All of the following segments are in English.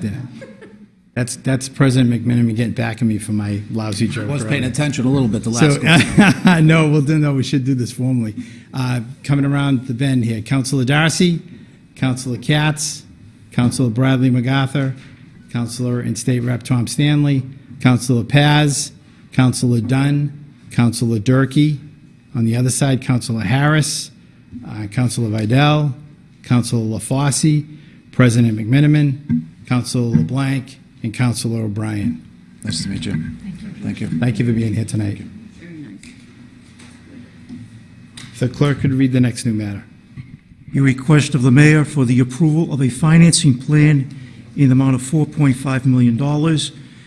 Yeah. That's, that's President McMenamin getting back at me for my lousy joke. I Was paying earlier. attention a little bit the last So, no, we'll do, no, we should do this formally. Uh, Coming around the bend here, Councilor Darcy, Councilor Katz, Councilor Bradley MacArthur, Councilor and State Rep Tom Stanley, Councilor Paz, Councilor Dunn, Councilor Durkee. On the other side, Councilor Harris, uh, Councilor Vidal, Councilor LaFosse, President McMenamin, Councilor LeBlanc, and Councilor O'Brien. Nice to meet you. Thank you. Thank you for being here tonight. Very nice. If the clerk could read the next new matter. A request of the mayor for the approval of a financing plan in the amount of $4.5 million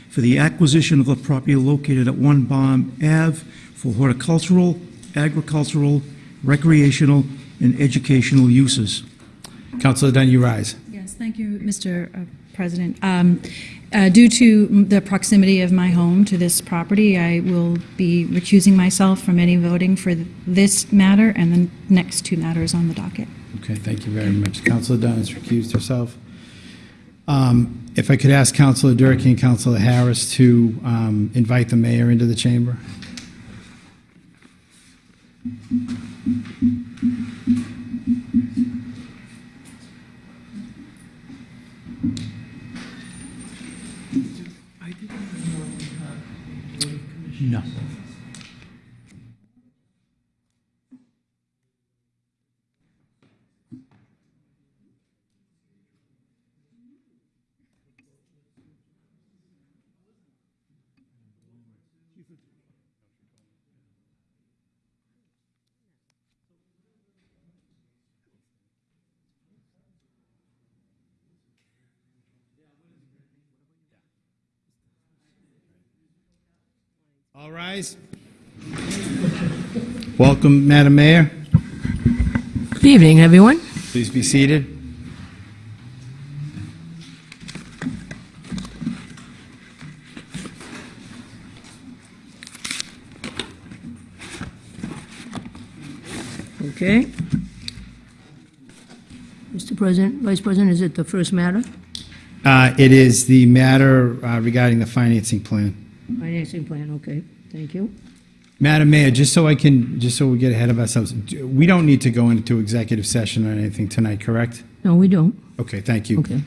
for the acquisition of the property located at One Baum Ave for horticultural, agricultural, recreational, and educational uses. Councilor Dunn, you rise. Yes, thank you, Mr. President. Um, uh, Due to the proximity of my home to this property, I will be recusing myself from any voting for this matter and the next two matters on the docket. Okay, thank you very much. Councilor Dunn has recused herself. Um, If I could ask Councilor Durkee and Councilor Harris to um, invite the mayor into the chamber. No. All rise. Welcome, Madam Mayor. Good evening, everyone. Please be seated. Okay. Mr. President, Vice President, is it the first matter? Uh, It is the matter uh, regarding the financing plan. Financing plan, okay, thank you. Madam Mayor, just so I can, just so we get ahead of ourselves, we don't need to go into executive session or anything tonight, correct? No, we don't, Okay, thank you. okay.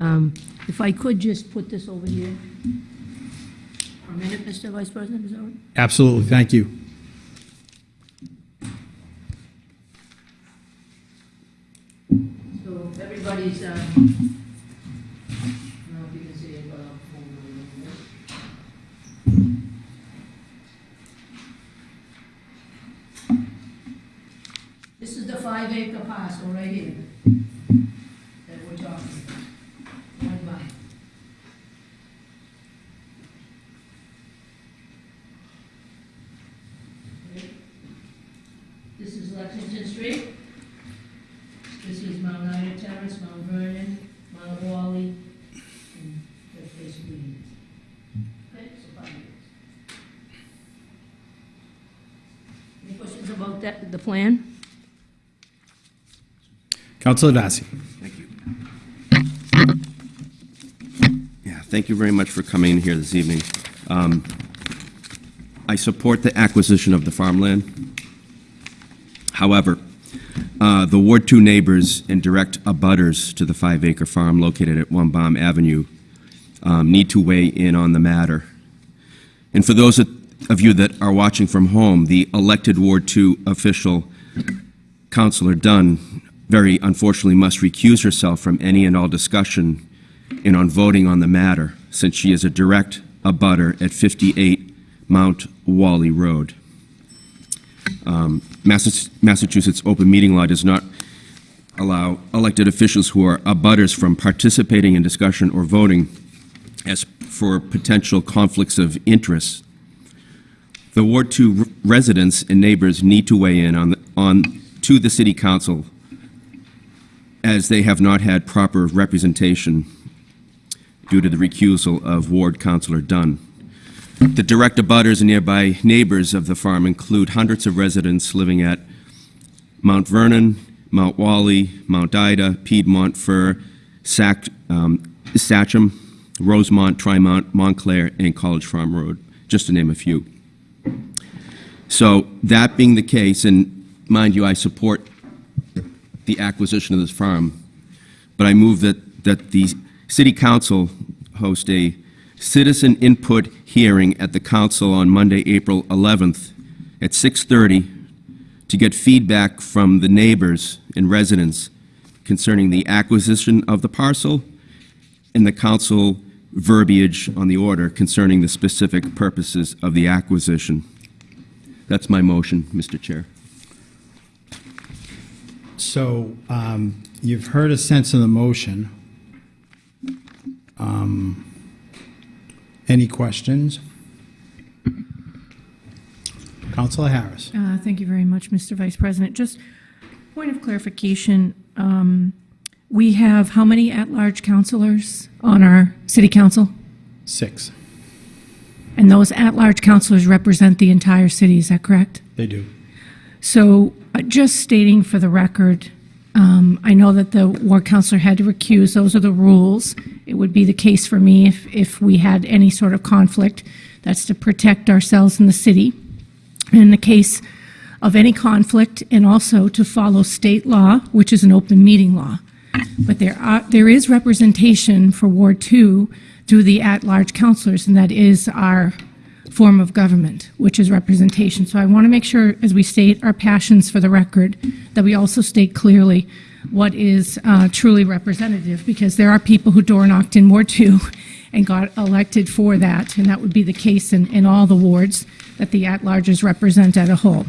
Um, If I could just put this over here for a minute, Mr. Vice President, is that all right? Absolutely, thank you. So everybody's, um, I don't know if you can see it, but I'll hold it a little bit. This is the five acre parcel right here that we're talking about. One. Okay. This is Lexington Street. This is Mount Ida Terrace, Mount Vernon, Mount Wally, and that's basically it. Okay. Any questions about that, the plan? Councilor Darcy. Thank you. Yeah, thank you very much for coming in here this evening. Um, I support the acquisition of the farmland. However, uh, the Ward 2 neighbors and direct abutters to the five-acre farm located at One Baum Avenue um, need to weigh in on the matter. And for those of you that are watching from home, the elected Ward 2 official, Councilor Dunn, very unfortunately must recuse herself from any and all discussion and on voting on the matter, since she is a direct abutter at 58 Mount Wally Road. Um, Massachusetts open meeting law does not allow elected officials who are abutters from participating in discussion or voting as for potential conflicts of interest. The Ward 2 residents and neighbors need to weigh in on, the- on, to the city council as they have not had proper representation due to the recusal of Ward Councilor Dunn. The direct abutters and nearby neighbors of the farm include hundreds of residents living at Mount Vernon, Mount Wally, Mount Ida, Piedmont Fir, Sac, um, Rosemont, Tremont, Montclair, and College Farm Road, just to name a few. So that being the case, and mind you, I support the acquisition of this farm, but I move that, that the city council host a citizen input hearing at the council on Monday, April 11th at 6:30 to get feedback from the neighbors and residents concerning the acquisition of the parcel and the council verbiage on the order concerning the specific purposes of the acquisition. That's my motion, Mr. Chair. So um, you've heard a sense of the motion. Um, Any questions? Counselor Harris. Uh, Thank you very much, Mr. Vice President. Just point of clarification, um, we have how many at-large counselors on our city council? Six. And those at-large counselors represent the entire city, is that correct? They do. So just stating for the record, um, I know that the ward counselor had to recuse, those are the rules. It would be the case for me if, if we had any sort of conflict. That's to protect ourselves in the city. In the case of any conflict, and also to follow state law, which is an open meeting law. But there are, there is representation for Ward Two through the at-large counselors, and that is our form of government, which is representation. So I want to make sure, as we state our passions for the record, that we also state clearly what is uh, truly representative, because there are people who door knocked in Ward Two and got elected for that, and that would be the case in, in all the wards that the at-larges represent at a whole.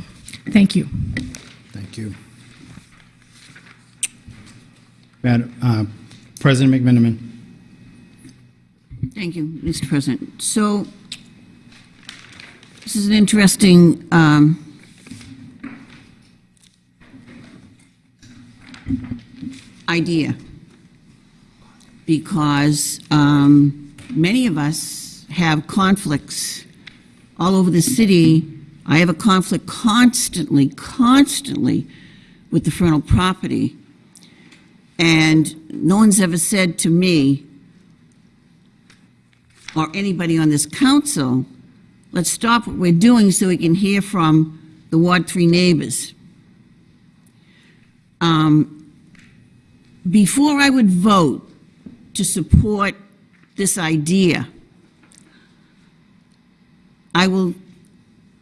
Thank you. Thank you. Madam, uh, President McMenamin. Thank you, Mr. President. So, this is an interesting um, idea, because um, many of us have conflicts all over the city. I have a conflict constantly, constantly with the frontal property. And no one's ever said to me, or anybody on this council, let's stop what we're doing so we can hear from the Ward 3 neighbors. Um, Before I would vote to support this idea, I will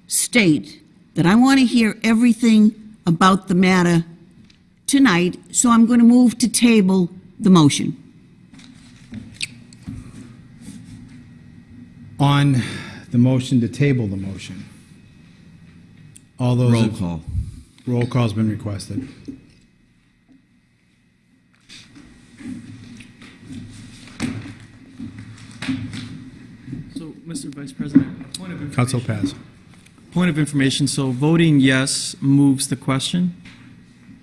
state that I want to hear everything about the matter tonight, so I'm going to move to table the motion. On the motion to table the motion. All those. Roll call. Roll call's been requested. So, Mr. Vice President, point of Council information. Paz. Point of information, so voting yes moves the question?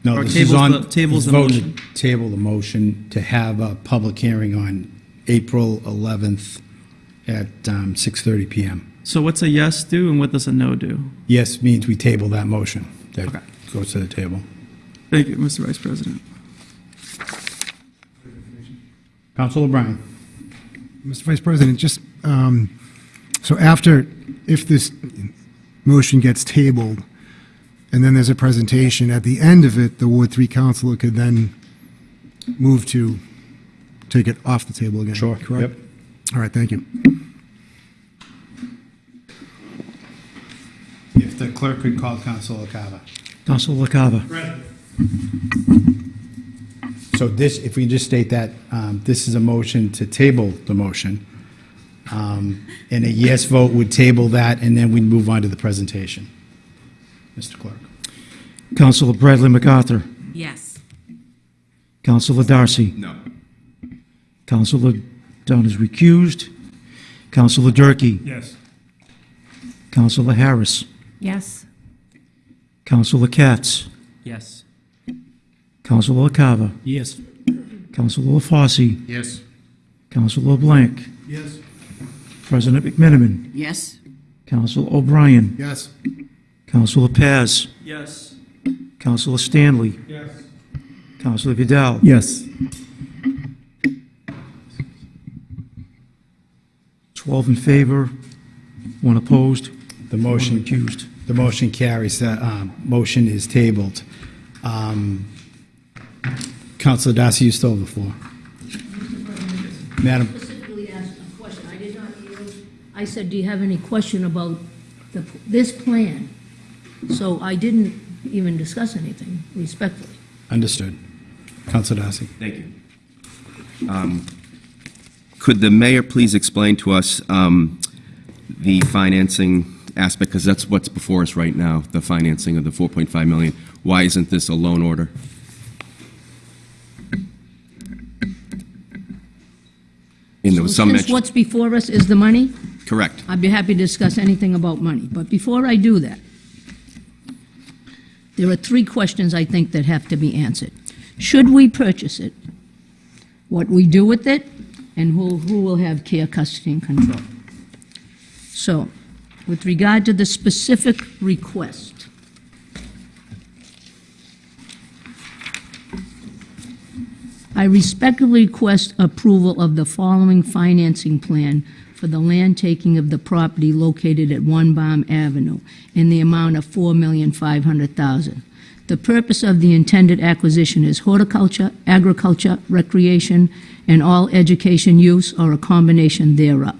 No, Or this is tables on. the- tables it's the voted motion. to Table the motion to have a public hearing on April 11th at um, 6:30 PM. So what's a yes do and what does a no do? Yes means we table that motion. That Okay. goes to the table. Thank you, Mr. Vice President. Council O'Brien. Mr. Vice President, just, um, so after, if this motion gets tabled, and then there's a presentation, at the end of it, the Ward Three councilor could then move to take it off the table again? Sure, Correct? yep. All right, thank you. If the clerk could call Council Cava. Councilor LaCava. So this, if we just state that, um, this is a motion to table the motion. Um, And a yes vote would table that, and then we'd move on to the presentation. Mr. Clerk. Councilor Bradley MacArthur. Yes. Councilor Darcy. No. Councilor Dunn is recused. Councilor Durkee. Yes. Councilor Harris. Yes? Councilor Katz. Yes. Councilor LaCava. Yes. Councilor LaFosse. Yes. Councilor Blank. Yes. President McMenamin. Yes? Councilor O'Brien. Yes. Councilor Paz. Yes. Councilor Stanley. Yes. Councilor Vidal. Yes. 12 in favor, one opposed, The one motion, recused. the motion carries, the um, motion is tabled. Um, Counselor Darcy, you still have the floor. Madam, Specifically asked a question. I did not hear. I said, do you have any question about the, this plan? So I didn't even discuss anything respectfully. understood. Counselor Darcy. Thank you. Um, Could the mayor please explain to us um, the financing aspect, because that's what's before us right now, the financing of the 4.5 million. Why isn't this a loan order? And there was some Since mention, what's before us is the money, correct. I'd be happy to discuss anything about money. But before I do that, there are three questions I think that have to be answered. Should we purchase it? What we do with it? And who, who will have care, custody, and control? So, with regard to the specific request, I respectfully request approval of the following financing plan for the land taking of the property located at One Baum Avenue in the amount of 4,500,000. The purpose of the intended acquisition is horticulture, agriculture, recreation, and all education use or a combination thereof.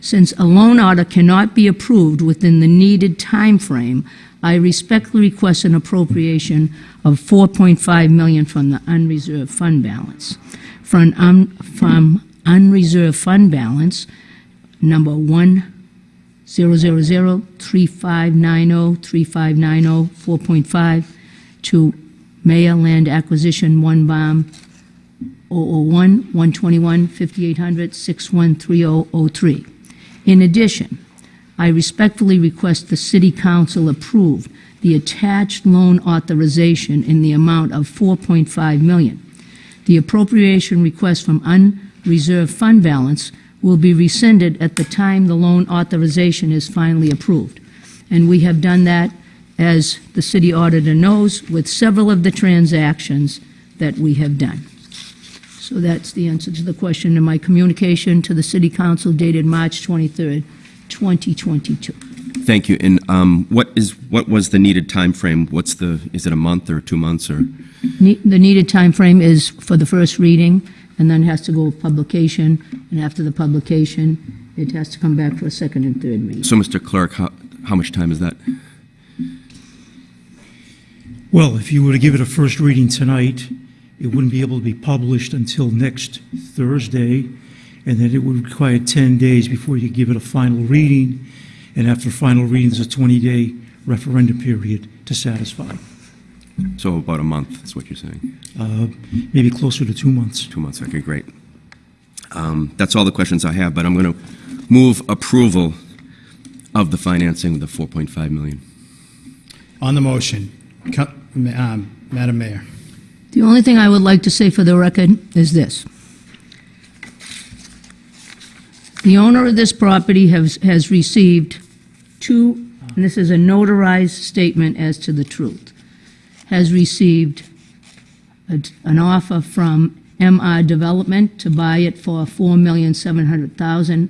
Since a loan order cannot be approved within the needed time frame, I respectfully request an appropriation of 4.5 million from the unreserved fund balance. From, un- from unreserved fund balance, number 1-000-3590-3590, 4.5, to Mayor Land Acquisition, One Baum, 001, 121, 5800, 613003. In addition, I respectfully request the City Council approve the attached loan authorization in the amount of 4.5 million. The appropriation request from unreserved fund balance will be rescinded at the time the loan authorization is finally approved. And we have done that, as the city auditor knows, with several of the transactions that we have done. So that's the answer to the question in my communication to the City Council dated March 23rd, 2022. Thank you. And um, what is, what was the needed time frame? What's the, is it a month or two months or? Ne- The needed time frame is for the first reading, and then has to go with publication, and after the publication, it has to come back for a second and third reading. So, Mr. Clerk, how, how much time is that? Well, if you were to give it a first reading tonight, it wouldn't be able to be published until next Thursday, and then it would require 10 days before you give it a final reading, and after final reading, there's a 20-day referendum period to satisfy. So about a month, is what you're saying? Uh, Maybe closer to two months. Two months, okay, great. Um, That's all the questions I have, but I'm going to move approval of the financing of the 4.5 million. On the motion, um, Madam Mayor. The only thing I would like to say for the record is this. The owner of this property has, has received two, and this is a notarized statement as to the truth, has received a- an offer from MR Development to buy it for 4,700,000,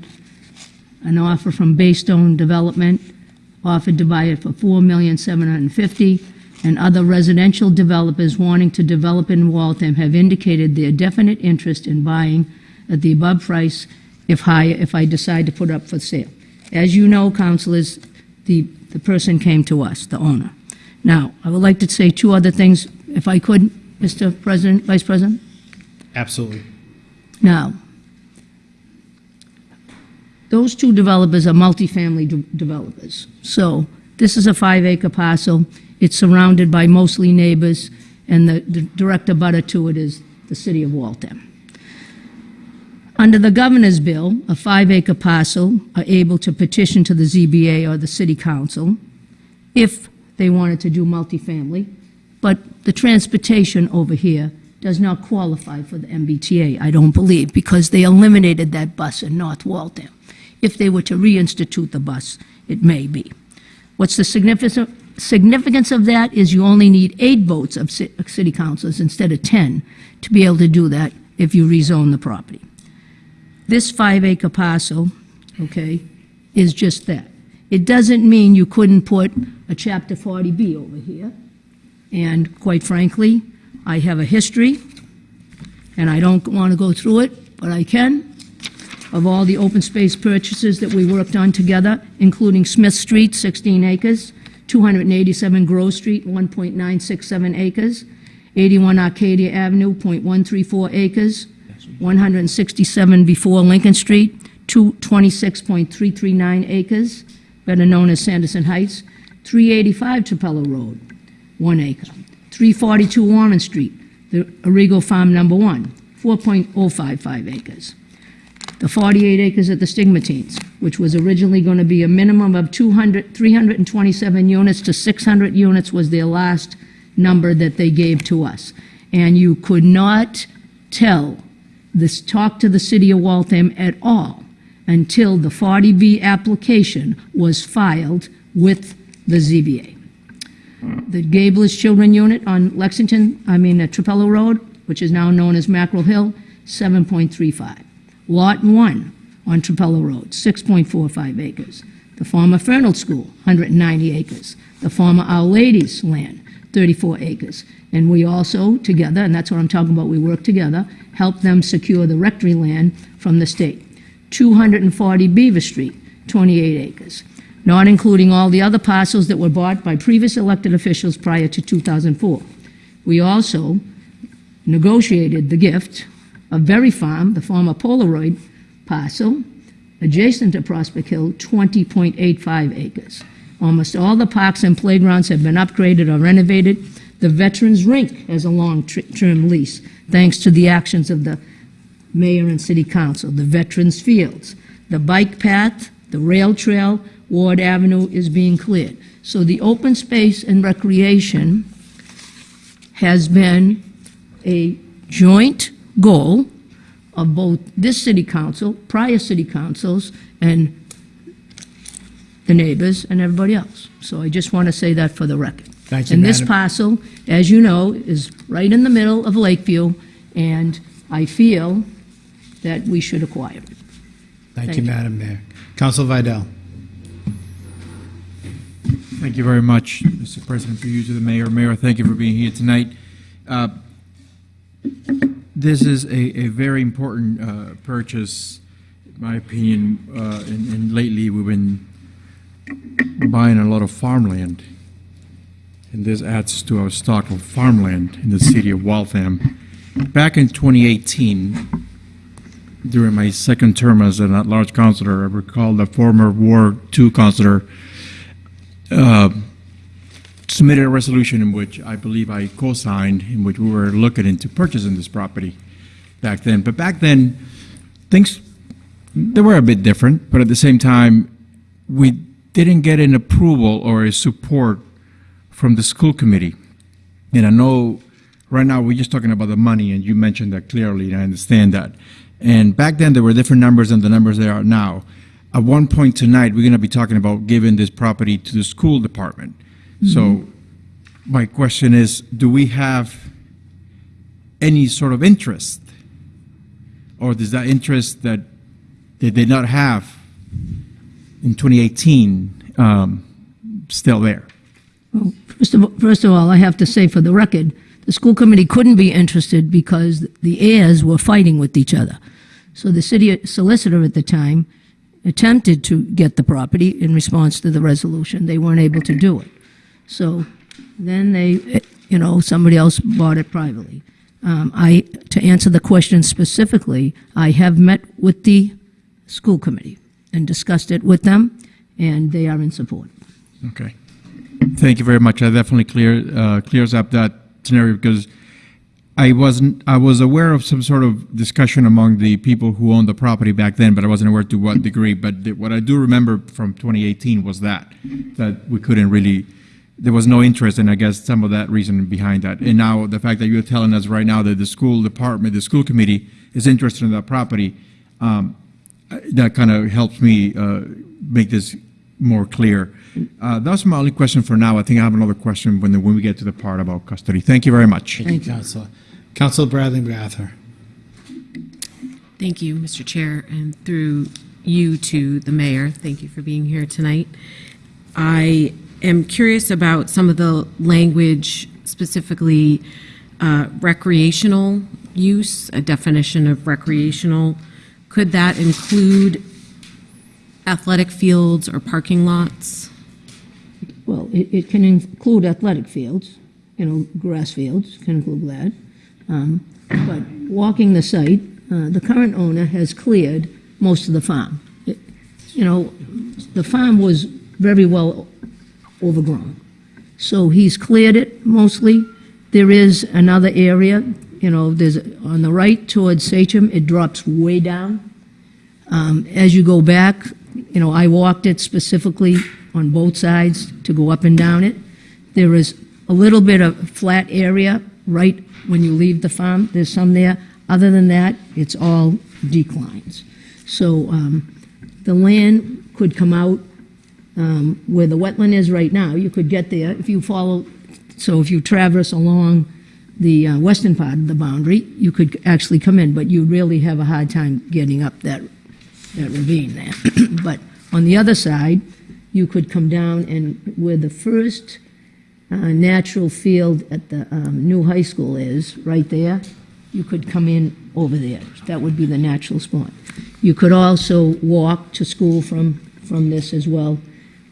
an offer from Baystone Development offered to buy it for $4,750,000, and other residential developers wanting to develop in Waltham have indicated their definite interest in buying at the above price if higher, if I decide to put up for sale. As you know, councilors, the, the person came to us, the owner. Now, I would like to say two other things, if I could, Mr. President, Vice President? Absolutely. Now, those two developers are multifamily de- developers. So this is a five-acre parcel. It's surrounded by mostly neighbors, and the the direct abutter to it is the city of Waltham. Under the governor's bill, a five-acre parcel are able to petition to the ZBA or the city council if they wanted to do multifamily, but the transportation over here does not qualify for the MBTA, I don't believe, because they eliminated that bus in North Waltham. If they were to reinstitute the bus, it may be. What's the significance, significance of that is you only need eight votes of city councilors instead of 10 to be able to do that if you rezone the property. This five-acre parcel okay, is just that. It doesn't mean you couldn't put a Chapter 40B over here. And quite frankly, I have a history, and I don't want to go through it, but I can, of all the open space purchases that we worked on together, including Smith Street, 16 acres, 287 Grove Street, 1.967 acres, 81 Arcadia Avenue, .134 acres, 167 before Lincoln Street, two- 26.339 acres, better known as Sanderson Heights, 385 Trapelo Road, 1 acre, 342 Warren Street, the Arrigo Farm Number 1, 4.055 acres, the 48 acres at the Stigmatines, which was originally going to be a minimum of 200, 327 units to 600 units was their last number that they gave to us. And you could not tell this, talk to the city of Waltham at all until the 40B application was filed with the ZBA. The Gables Children Unit on Lexington, I mean, uh, Trapelo Road, which is now known as Mackerel Hill, 7.35. Lot 1 on Trapelo Road, 6.45 acres. The former Fernald School, 190 acres. The former Our Lady's land, 34 acres. And we also, together, and that's what I'm talking about, we work together, help them secure the rectory land from the state. 240 Beaver Street, 28 acres, not including all the other parcels that were bought by previous elected officials prior to 2004. We also negotiated the gift of Berry Farm, the former Polaroid parcel, adjacent to Prospect Hill, 20.85 acres. Almost all the parks and playgrounds have been upgraded or renovated. The Veterans Rink has a long-term lease, thanks to the actions of the mayor and city council. The Veterans Fields, the bike path, the rail trail, Ward Avenue is being cleared. So the open space and recreation has been a joint goal of both this city council, prior city councils, and the neighbors and everybody else. So I just want to say that for the record. Thank you, And this Madam- parcel, as you know, is right in the middle of Lakeview, and I feel that we should acquire it. Thank Thank you, you. Madam Mayor. Council Vidal. Thank you very much, Mr. President, for you to the mayor. Mayor, thank you for being here tonight. Uh, This is a, a very important uh, purchase, in my opinion, uh, and and lately, we've been buying a lot of farmland. And this adds to our stock of farmland in the city of Waltham. Back in 2018, during my second term as an at-large councilor, I recall the former Ward Two councilor uh, submitted a resolution in which I believe I co-signed, in which we were looking into purchasing this property back then. But back then, things, they were a bit different, but at the same time, we didn't get an approval or a support from the school committee. And I know, right now, we're just talking about the money, and you mentioned that clearly, and I understand that. And back then, there were different numbers than the numbers there are now. At one point tonight, we're going to be talking about giving this property to the school department. So my question is, do we have any sort of interest? Or is that interest that they did not have in 2018 um, still there? First of, first of all, I have to say for the record, the school committee couldn't be interested because the heirs were fighting with each other. So the city solicitor at the time attempted to get the property in response to the resolution. They weren't able to do it. So then they, you know, somebody else bought it privately. Um, I, to answer the question specifically, I have met with the school committee and discussed it with them, and they are in support. Okay. Thank you very much. That definitely clear, uh, clears up that scenario because I wasn't, I was aware of some sort of discussion among the people who owned the property back then, but I wasn't aware to what degree. But what I do remember from 2018 was that, that we couldn't really, there was no interest, and I guess some of that reason behind that. And now the fact that you're telling us right now that the school department, the school committee is interested in that property, um, uh, that kind of helps me uh, make this more clear. Uh, That's my only question for now. I think I have another question when, the- when we get to the part about custody. Thank you very much. Thank you, Councilor. Councilor Bradley MacArthur. Thank you, Mr. Chair, and through you to the mayor. Thank you for being here tonight. I am curious about some of the language, specifically uh, recreational use, a definition of recreational. Could that include athletic fields or parking lots? Well, it, it can include athletic fields, you know, grass fields can include that. Um, But walking the site, uh, the current owner has cleared most of the farm. It- You know, the farm was very well overgrown. So he's cleared it mostly. There is another area, you know, there's, on the right towards Sachem, it drops way down. Um, As you go back, you know, I walked it specifically on both sides to go up and down it. There is a little bit of flat area right when you leave the farm, there's some there. Other than that, it's all declines. So um, the land could come out um, where the wetland is right now. You could get there if you follow, so if you traverse along the uh, western part of the boundary, you could actually come in, but you'd really have a hard time getting up that, that ravine there. But on the other side, you could come down and where the first uh, natural field at the um, new high school is, right there, you could come in over there. That would be the natural spot. You could also walk to school from, from this as well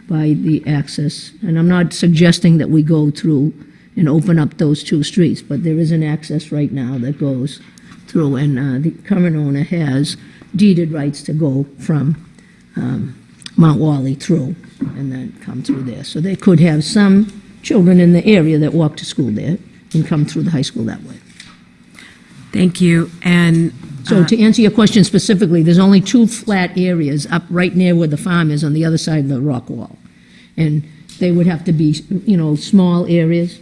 by the access. And I'm not suggesting that we go through and open up those two streets, but there is an access right now that goes through, and uh, the current owner has deeded rights to go from um, Mount Wally through and then come through there. So they could have some children in the area that walk to school there and come through the high school that way. Thank you. And So uh, to answer your question specifically, there's only two flat areas up right near where the farm is on the other side of the rock wall. And they would have to be, you know, small areas.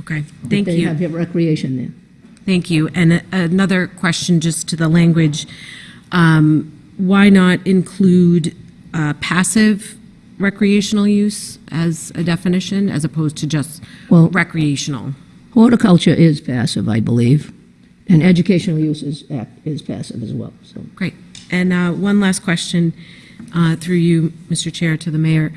Okay, thank They you. have recreation there. Thank you. And a- another question just to the language. Um, Why not include uh, passive recreational use as a definition as opposed to just Well- recreational? Horticulture is passive, I believe, and educational use is, act- is passive as well, so. Great. And uh, one last question uh, through you, Mr. Chair, to the mayor.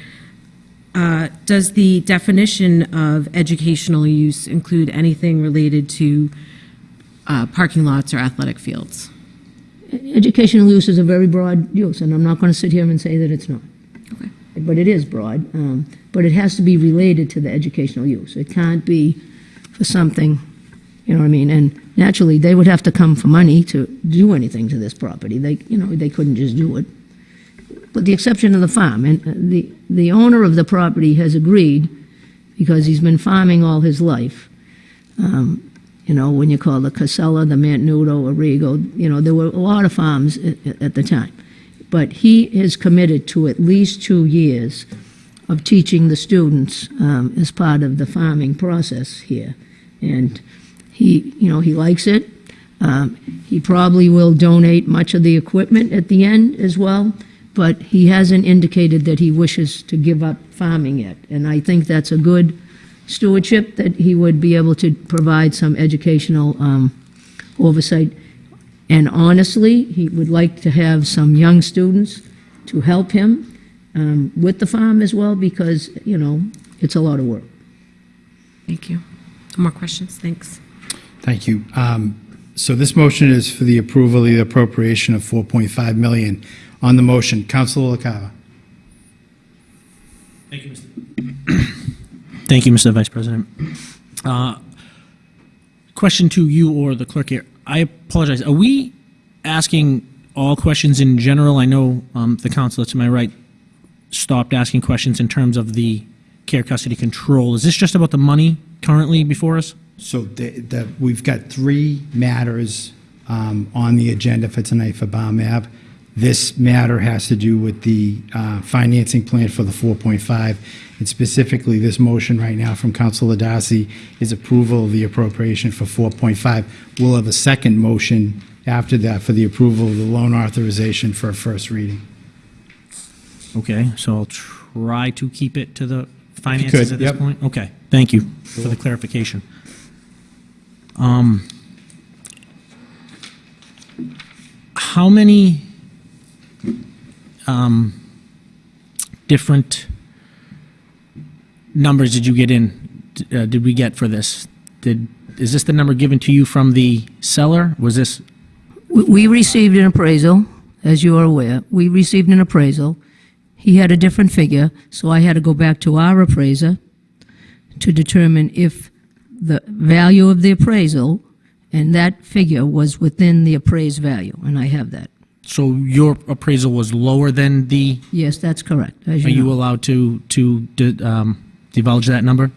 Uh, Does the definition of educational use include anything related to uh, parking lots or athletic fields? Educational use is a very broad use, and I'm not going to sit here and say that it's not. Okay. But it is broad, um, but it has to be related to the educational use. It can't be for something, you know what I mean? And naturally, they would have to come for money to do anything to this property. They, you know, they couldn't just do it. With the exception of the farm, and uh, the, the owner of the property has agreed, because he's been farming all his life, um, you know, when you call the Casella, the Mantenuto, Arrigo, you know, there were a lot of farms at, at the time. But he is committed to at least two years of teaching the students um, as part of the farming process here. And he, you know, he likes it. Um, he probably will donate much of the equipment at the end as well, but he hasn't indicated that he wishes to give up farming yet. And I think that's a good stewardship, that he would be able to provide some educational um, oversight. And honestly, he would like to have some young students to help him um, with the farm as well, because, you know, it's a lot of work. Thank you. No more questions? Thanks. Thank you. Um, So this motion is for the approval of the appropriation of 4.5 million. On the motion, Councilor LaCava. Thank you, Mr. Thank you, Mr. Vice President. Uh, Question to you or the clerk here. I apologize. Are we asking all questions in general? I know um, the counselor to my right stopped asking questions in terms of the care custody control. Is this just about the money currently before us? So the, the, we've got three matters um, on the agenda for tonight for Baum Ave. This matter has to do with the uh, financing plan for the 4.5, and specifically, this motion right now from Councilor Darcy is approval of the appropriation for 4.5. We'll have a second motion after that for the approval of the loan authorization for a first reading. Okay, so I'll try to keep it to the finances could, at this yep. point? Okay, thank you for the clarification. Um, How many um, different numbers did you get in, uh, did we get for this? Did, is this the number given to you from the seller? Was this, We- We received an appraisal, as you are aware. We received an appraisal. He had a different figure, so I had to go back to our appraiser to determine if the value of the appraisal and that figure was within the appraised value, and I have that. So your appraisal was lower than the, Yes, that's correct, as are you you know. allowed to, to um, divulge that number?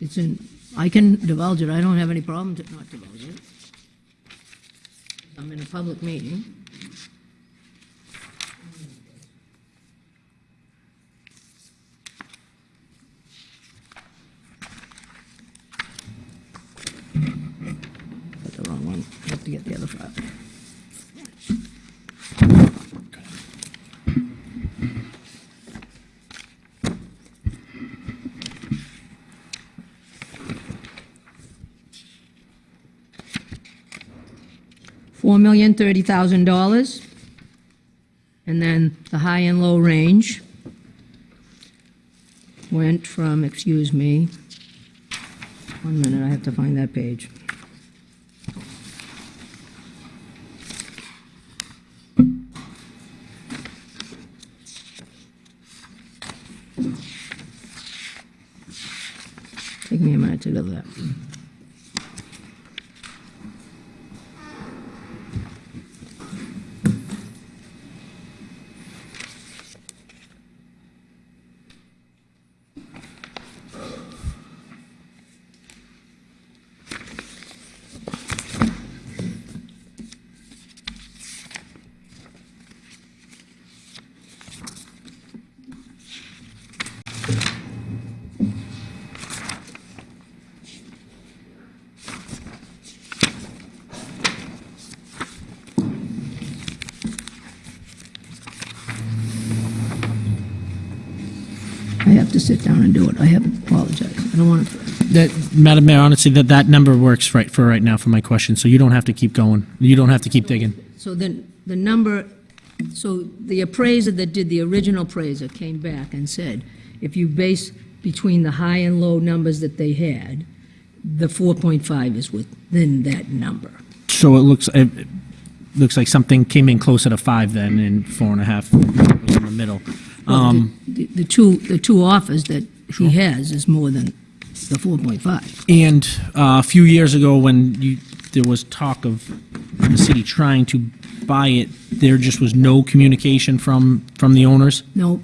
It's in, I can divulge it, I don't have any problem to not divulge it. I'm in a public meeting. Got the wrong one, I have to get the other file. Four million thirty thousand dollars. And then the high and low range went from, excuse me, one minute, I have to find that page. Take me a minute to do that. Sit down and do it. I have apologized. I don't want to, That, Madam Mayor, honestly, that, that number works right for right now for my question, so you don't have to keep going. You don't have to keep digging. so then, the number, so the appraiser that did the original appraiser came back and said, if you base between the high and low numbers that they had, the 4.5 is within that number. So it looks, it it looks like something came in closer to five then, and four and a half was in the middle. Um, The the two, the two offers that he has is more than the 4.5. And uh, a few years ago, when you, there was talk of the city trying to buy it, there just was no communication from, from the owners? No,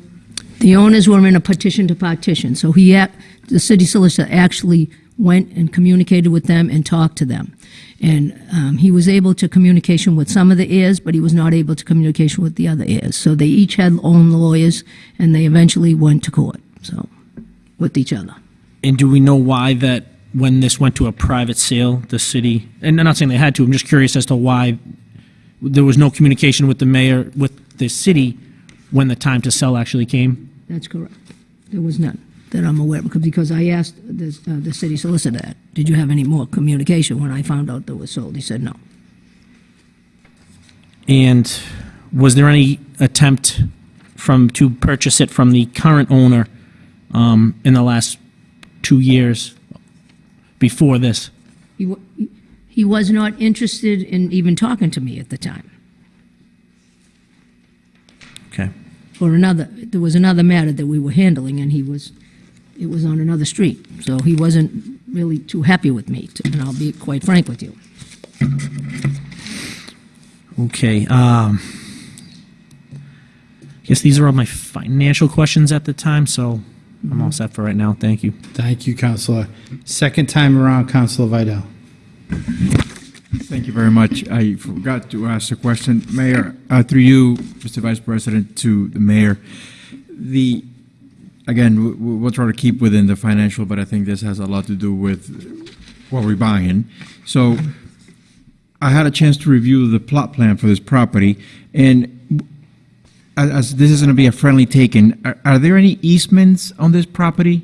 the owners were in a petition to partition, so he, the city solicitor actually went and communicated with them and talked to them. And um, he was able to communication with some of the heirs, but he was not able to communication with the other heirs. So they each had own lawyers, and they eventually went to court, so, with each other. And do we know why that, when this went to a private sale, the city, and I'm not saying they had to, I'm just curious as to why there was no communication with the mayor, with the city, when the time to sell actually came? That's correct. There was none that I'm aware of, because- I asked the, uh, the city solicitor that, did you have any more communication when I found out that was sold? He said no. And was there any attempt from, to purchase it from the current owner um, in the last two years before this? He, he was not interested in even talking to me at the time. Okay. For another, there was another matter that we were handling, and he was, it was on another street. So he wasn't really too happy with me, to- and I'll be quite frank with you. Okay. Um, guess these are all my financial questions at the time, so I'm all set for right now. Thank you. Thank you, Counselor. Second time around, Counselor Vidal. Thank you very much. I forgot to ask a question. Mayor, uh, through you, Mr. Vice President, to the mayor. The, again, we'll try to keep within the financial, but I think this has a lot to do with what we're buying. So I had a chance to review the plot plan for this property, and as, this is going to be a friendly taken, are, are there any easements on this property?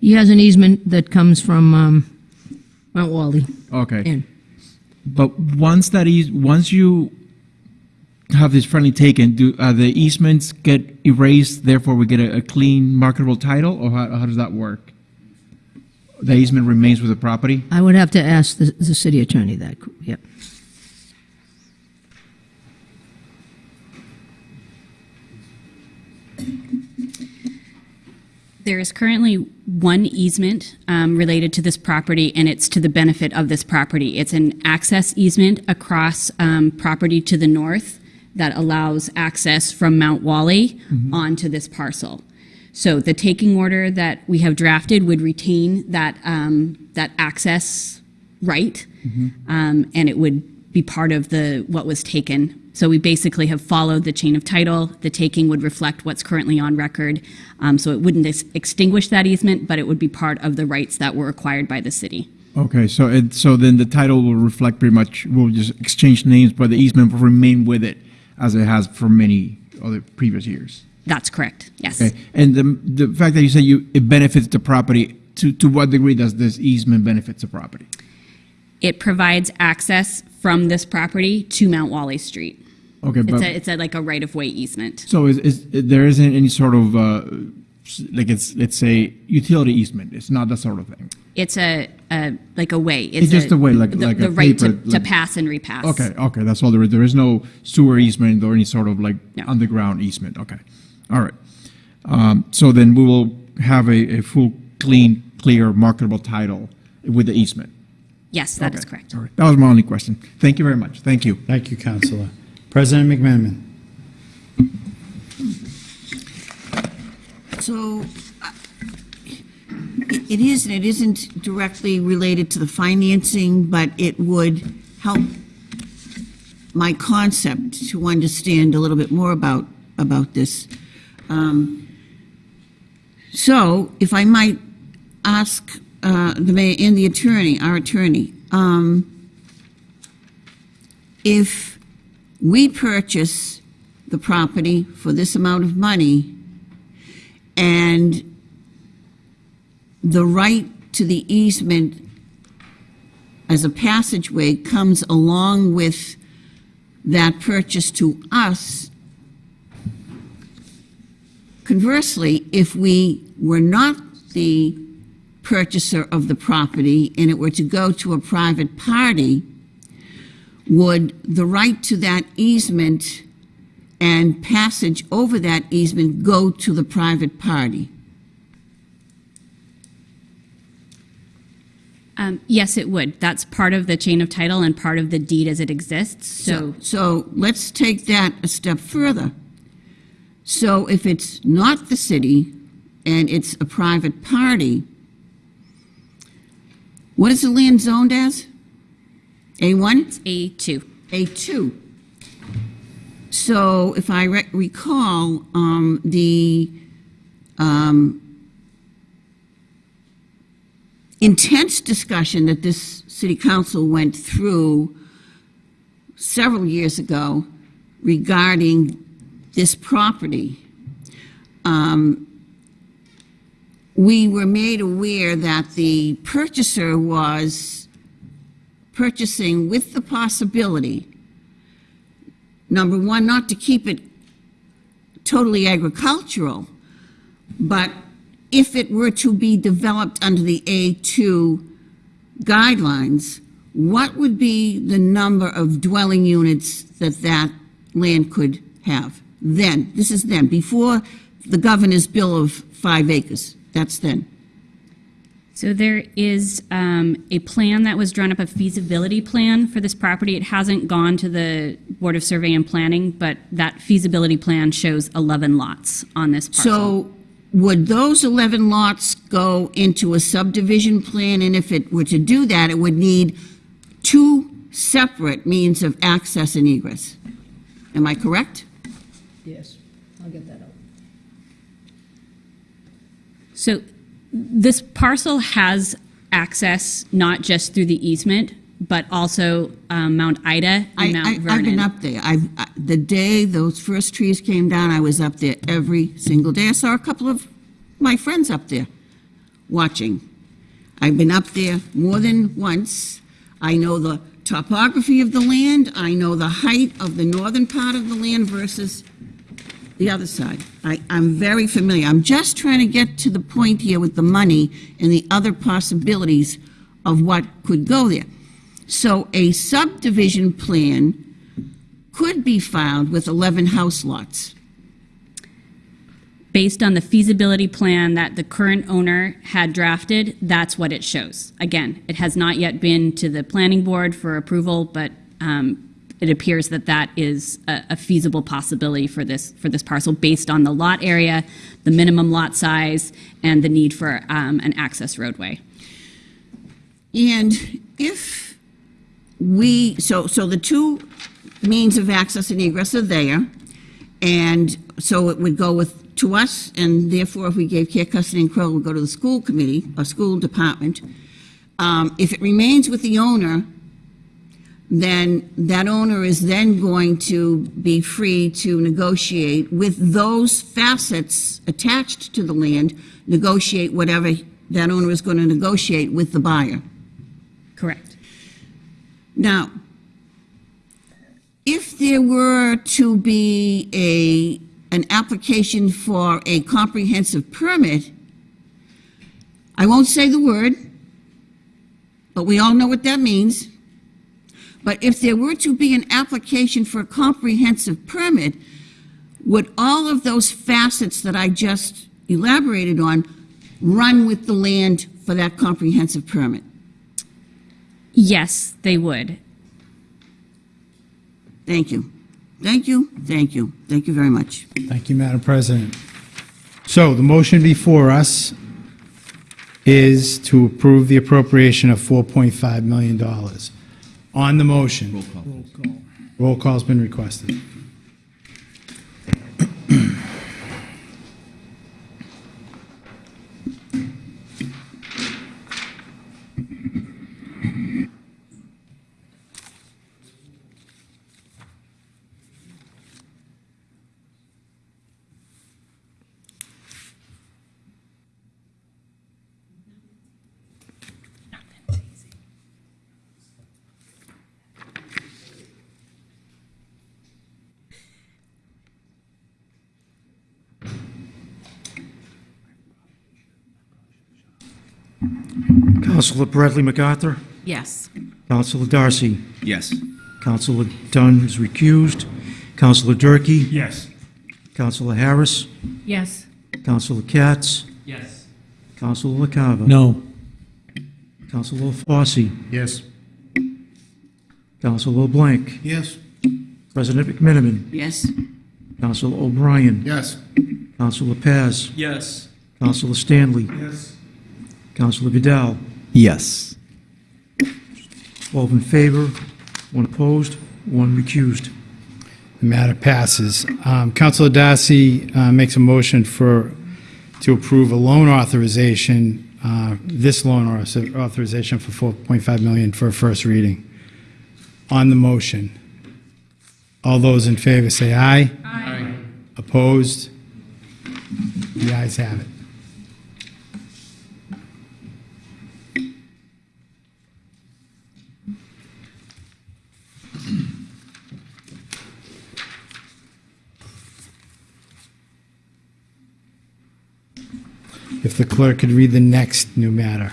He has an easement that comes from um, Mount Wally Okay. in. But once that is, once you have have this friendly taken, do, uh, the easements get erased, therefore we get a, a clean marketable title, or how, how does that work? The easement remains with the property? I would have to ask the, the city attorney that, yep. There is currently one easement um, related to this property, and it's to the benefit of this property. It's an access easement across um, property to the north that allows access from Mount Wally onto this parcel. So the taking order that we have drafted would retain that, um, that access right, um, and it would be part of the, what was taken. So we basically have followed the chain of title. The taking would reflect what's currently on record. Um, so it wouldn't ex- extinguish that easement, but it would be part of the rights that were acquired by the city. Okay, so it, so then the title will reflect pretty much, we'll just exchange names, but the easement will remain with it as it has for many other previous years. That's correct, yes. Okay, and the, the fact that you say you, it benefits the property, to, to what degree does this easement benefits the property? It provides access from this property to Mount Wally Street. Okay, It's but, a, it's a, like a right-of-way easement. so is, is, there isn't any sort of, uh, like it's, let's say, utility easement, it's not that sort of thing? It's a, a, like a way. It's just a way, like- the- like a The right to, paper, to like- pass and repass. Okay, okay, that's all there is, there is no sewer easement or any sort of like No. underground easement, okay, all right. Um, so then we will have a, a full, clean, clear, marketable title with the easement? Yes, that is Okay, correct. All right, that was my only question. Thank you very much, thank you. Thank you, Councillor. President McMenamin. So it it is and it isn't directly related to the financing, but it would help my concept to understand a little bit more about, about this. Um, So if I might ask uh, the mayor and the attorney, our attorney, um, if we purchase the property for this amount of money, and the right to the easement as a passageway comes along with that purchase to us. Conversely, if we were not the purchaser of the property and it were to go to a private party, would the right to that easement and passage over that easement go to the private party? Um, yes, it would. That's part of the chain of title and part of the deed as it exists. So, So let's take that a step further. So if it's not the city and it's a private party, what is the land zoned as? A1? it's A2. A2. So if I re- recall, um, the um, intense discussion that this city council went through several years ago regarding this property, um, we were made aware that the purchaser was purchasing with the possibility, number one, not to keep it totally agricultural, but if it were to be developed under the A2 guidelines, what would be the number of dwelling units that that land could have? Then, this is then, before the governor's bill of five acres, that's then. So there is um, a plan that was drawn up, a feasibility plan for this property. It hasn't gone to the Board of Survey and Planning, but that feasibility plan shows 11 lots on this parcel. So would those 11 lots go into a subdivision plan? And if it were to do that, it would need two separate means of access and egress. Am I correct? Yes, I'll get that out. So this parcel has access not just through the easement, but also um, Mount Ida I, and Mount I, Vernon. I've been up there. I've, I- the day those first trees came down, I was up there every single day. I saw a couple of my friends up there watching. I've been up there more than once. I know the topography of the land. I know the height of the northern part of the land versus the other side. I, I'm very familiar. I'm just trying to get to the point here with the money and the other possibilities of what could go there. So a subdivision plan could be filed with 11 house lots. Based on the feasibility plan that the current owner had drafted, that's what it shows. Again, it has not yet been to the planning board for approval, but um, it appears that that is a a feasible possibility for this, for this parcel based on the lot area, the minimum lot size, and the need for um, an access roadway. And if we, so, so the two means of access and egress are there, and so it would go with, to us, and therefore if we gave care, custody, and control, it would go to the school committee, or school department. Um, If it remains with the owner, then that owner is then going to be free to negotiate with those facets attached to the land, negotiate whatever that owner is going to negotiate with the buyer. Correct. Now, if there were to be a, an application for a comprehensive permit, I won't say the word, but we all know what that means. But if there were to be an application for a comprehensive permit, would all of those facets that I just elaborated on run with the land for that comprehensive permit? Yes, they would. Thank you. Thank you, thank you, thank you very much. Thank you, Madam President. So the motion before us is to approve the appropriation of $4.5 million. On the motion. Roll call. Roll call's been requested. Counselor Bradley MacArthur, Yes. Counselor Darcy, Yes. Counselor Dunn is recused, Counselor Durkee. Yes. Counselor Harris, Yes. Counselor Katz, Yes. Counselor LaCava. No. Counselor Fossey, Yes. Counselor LeBlanc, Yes. President McMenamin, Yes? Counselor O'Brien, Yes. Counselor Paz, Yes. Counselor Stanley, Yes. Counselor Vidal, Yes. 12 in favor, one opposed, one recused. The matter passes. Um, Counselor Darcy uh, makes a motion for, to approve a loan authorization, uh, this loan author- authorization for 4.5 million for a first reading. On the motion, all those in favor say aye. Aye. Opposed? The ayes have it. If the clerk could read the next new matter.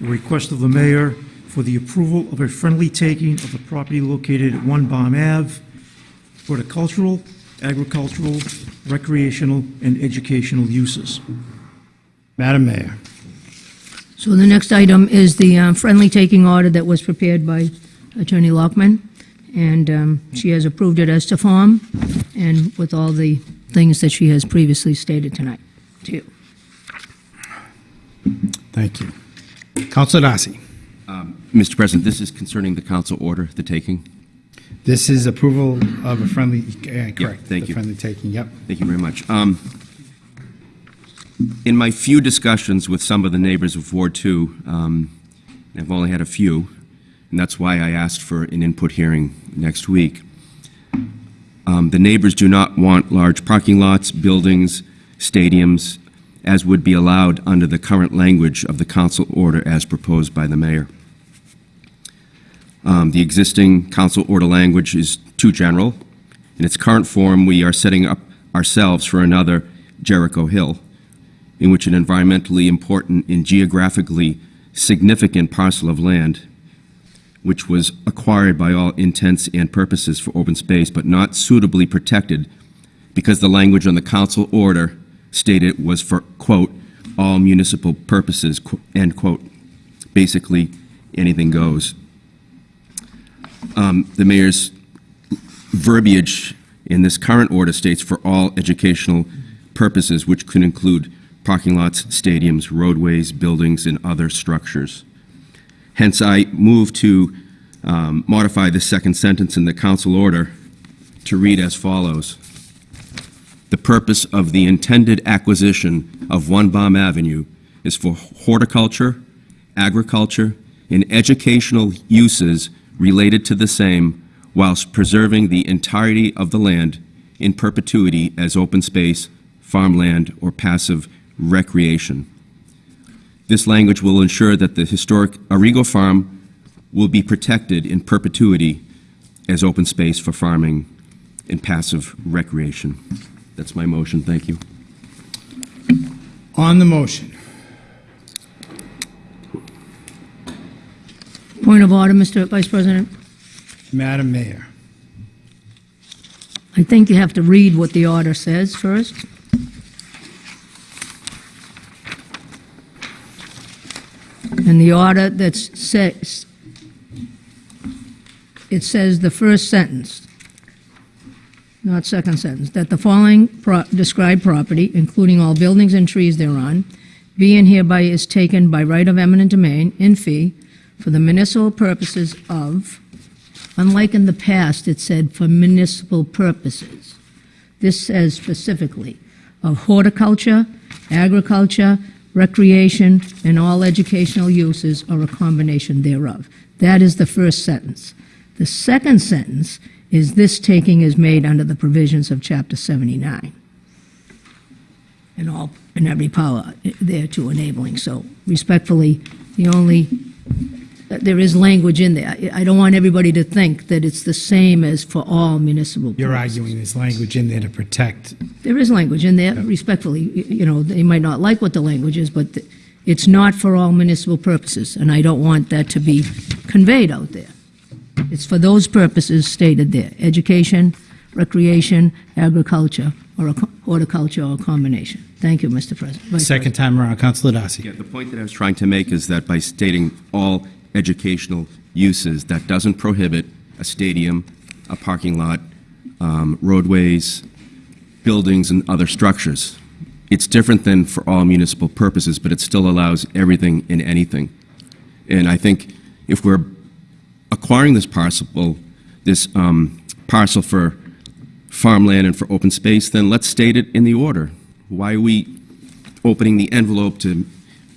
Request of the mayor for the approval of a friendly taking of the property located at One Baum Ave, horticultural, agricultural, recreational, and educational uses. Madam Mayor. So the next item is the uh, friendly taking order that was prepared by Attorney Lockman, and um, she has approved it as to form, and with all the things that she has previously stated tonight to you. Thank you. Counselor Darcy. Mr. President, this is concerning the council order, the taking. This is approval of a friendly, uh, correct. thank the you. Friendly taking, yep. Thank you very much. Um, In my few discussions with some of the neighbors of Ward 2, um, I've only had a few, and that's why I asked for an input hearing next week. Um, The neighbors do not want large parking lots, buildings, stadiums, as would be allowed under the current language of the council order as proposed by the mayor. Um, The existing council order language is too general. In its current form, we are setting up ourselves for another Jericho Hill, in which an environmentally important and geographically significant parcel of land, which was acquired by all intents and purposes for open space, but not suitably protected because the language on the council order stated was for, quote, all municipal purposes, end quote. Basically, anything goes. Um, The mayor's verbiage in this current order states for all educational purposes, which could include parking lots, stadiums, roadways, buildings, and other structures. Hence, I move to um, modify the second sentence in the council order to read as follows. The purpose of the intended acquisition of One Baum Avenue is for horticulture, agriculture, and educational uses related to the same whilst preserving the entirety of the land in perpetuity as open space, farmland, or passive recreation. This language will ensure that the historic Arrigo Farm will be protected in perpetuity as open space for farming and passive recreation. That's my motion, thank you. On the motion. Point of order, Mr. Vice President. Madam Mayor. I think you have to read what the order says first. And the order that says, it says the first sentence, not second sentence, that the following pro- described property, including all buildings and trees thereon, be and hereby is taken by right of eminent domain in fee for the municipal purposes of, unlike in the past, it said for municipal purposes. This says specifically of horticulture, agriculture, recreation, and all educational uses or a combination thereof. That is the first sentence. The second sentence is this taking is made under the provisions of Chapter 79 and all, and every power thereto enabling. So respectfully, the only, there is language in there. I I don't want everybody to think that it's the same as for all municipal You're purposes. arguing there's language in there to protect. There is language in there, respectfully, you know, they might not like what the language is, but it's not for all municipal purposes, and I don't want that to be conveyed out there. It's for those purposes stated there, education, recreation, agriculture, or a horticulture, or a combination. Thank you, Mr. President. Vice Second time around, Councilor Darcy. Yeah, the point that I was trying to make is that by stating all educational uses, that doesn't prohibit a stadium, a parking lot, um, roadways, buildings, and other structures. It's different than for all municipal purposes, but it still allows everything and anything. And I think if we're acquiring this parcel, this um, parcel for farmland and for open space, then let's state it in the order. Why are we opening the envelope to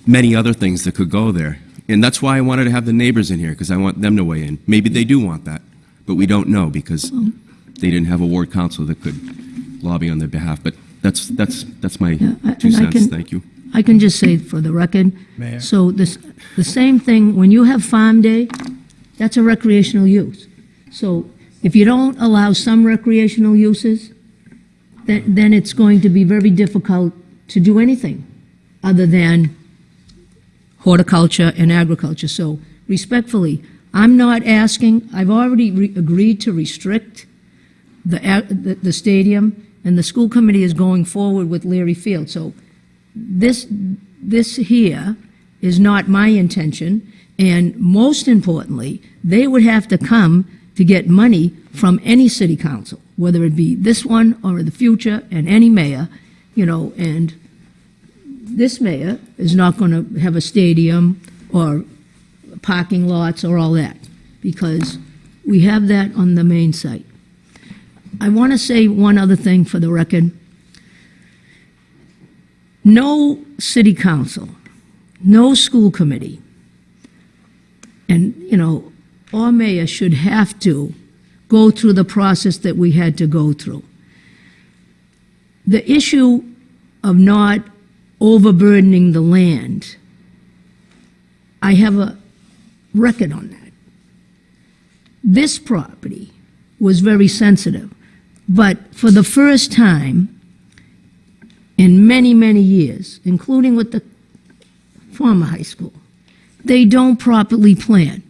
many other things that could go there? And that's why I wanted to have the neighbors in here, because I want them to weigh in. Maybe they do want that, but we don't know because they didn't have a ward council that could lobby on their behalf. But that's, that's, that's my I- two cents. can- Thank you. I can just say for the record. Mayor. So this, the same thing, when you have Farm Day, that's a recreational use. So if you don't allow some recreational uses, then, then it's going to be very difficult to do anything other than horticulture and agriculture. So respectfully, I'm not asking, I've already re- agreed to restrict the, the the stadium, and the school committee is going forward with Leary Field. So this, this here is not my intention, and most importantly, they would have to come to get money from any city council, whether it be this one or the future, and any mayor, you know, and this mayor is not going to have a stadium or parking lots or all that, because we have that on the main site. I want to say one other thing for the record. No city council, no school committee, and, you know, our mayor should have to go through the process that we had to go through. The issue of not overburdening the land. I have a record on that. This property was very sensitive, but for the first time in many, many years, including with the former high school, they don't properly plan.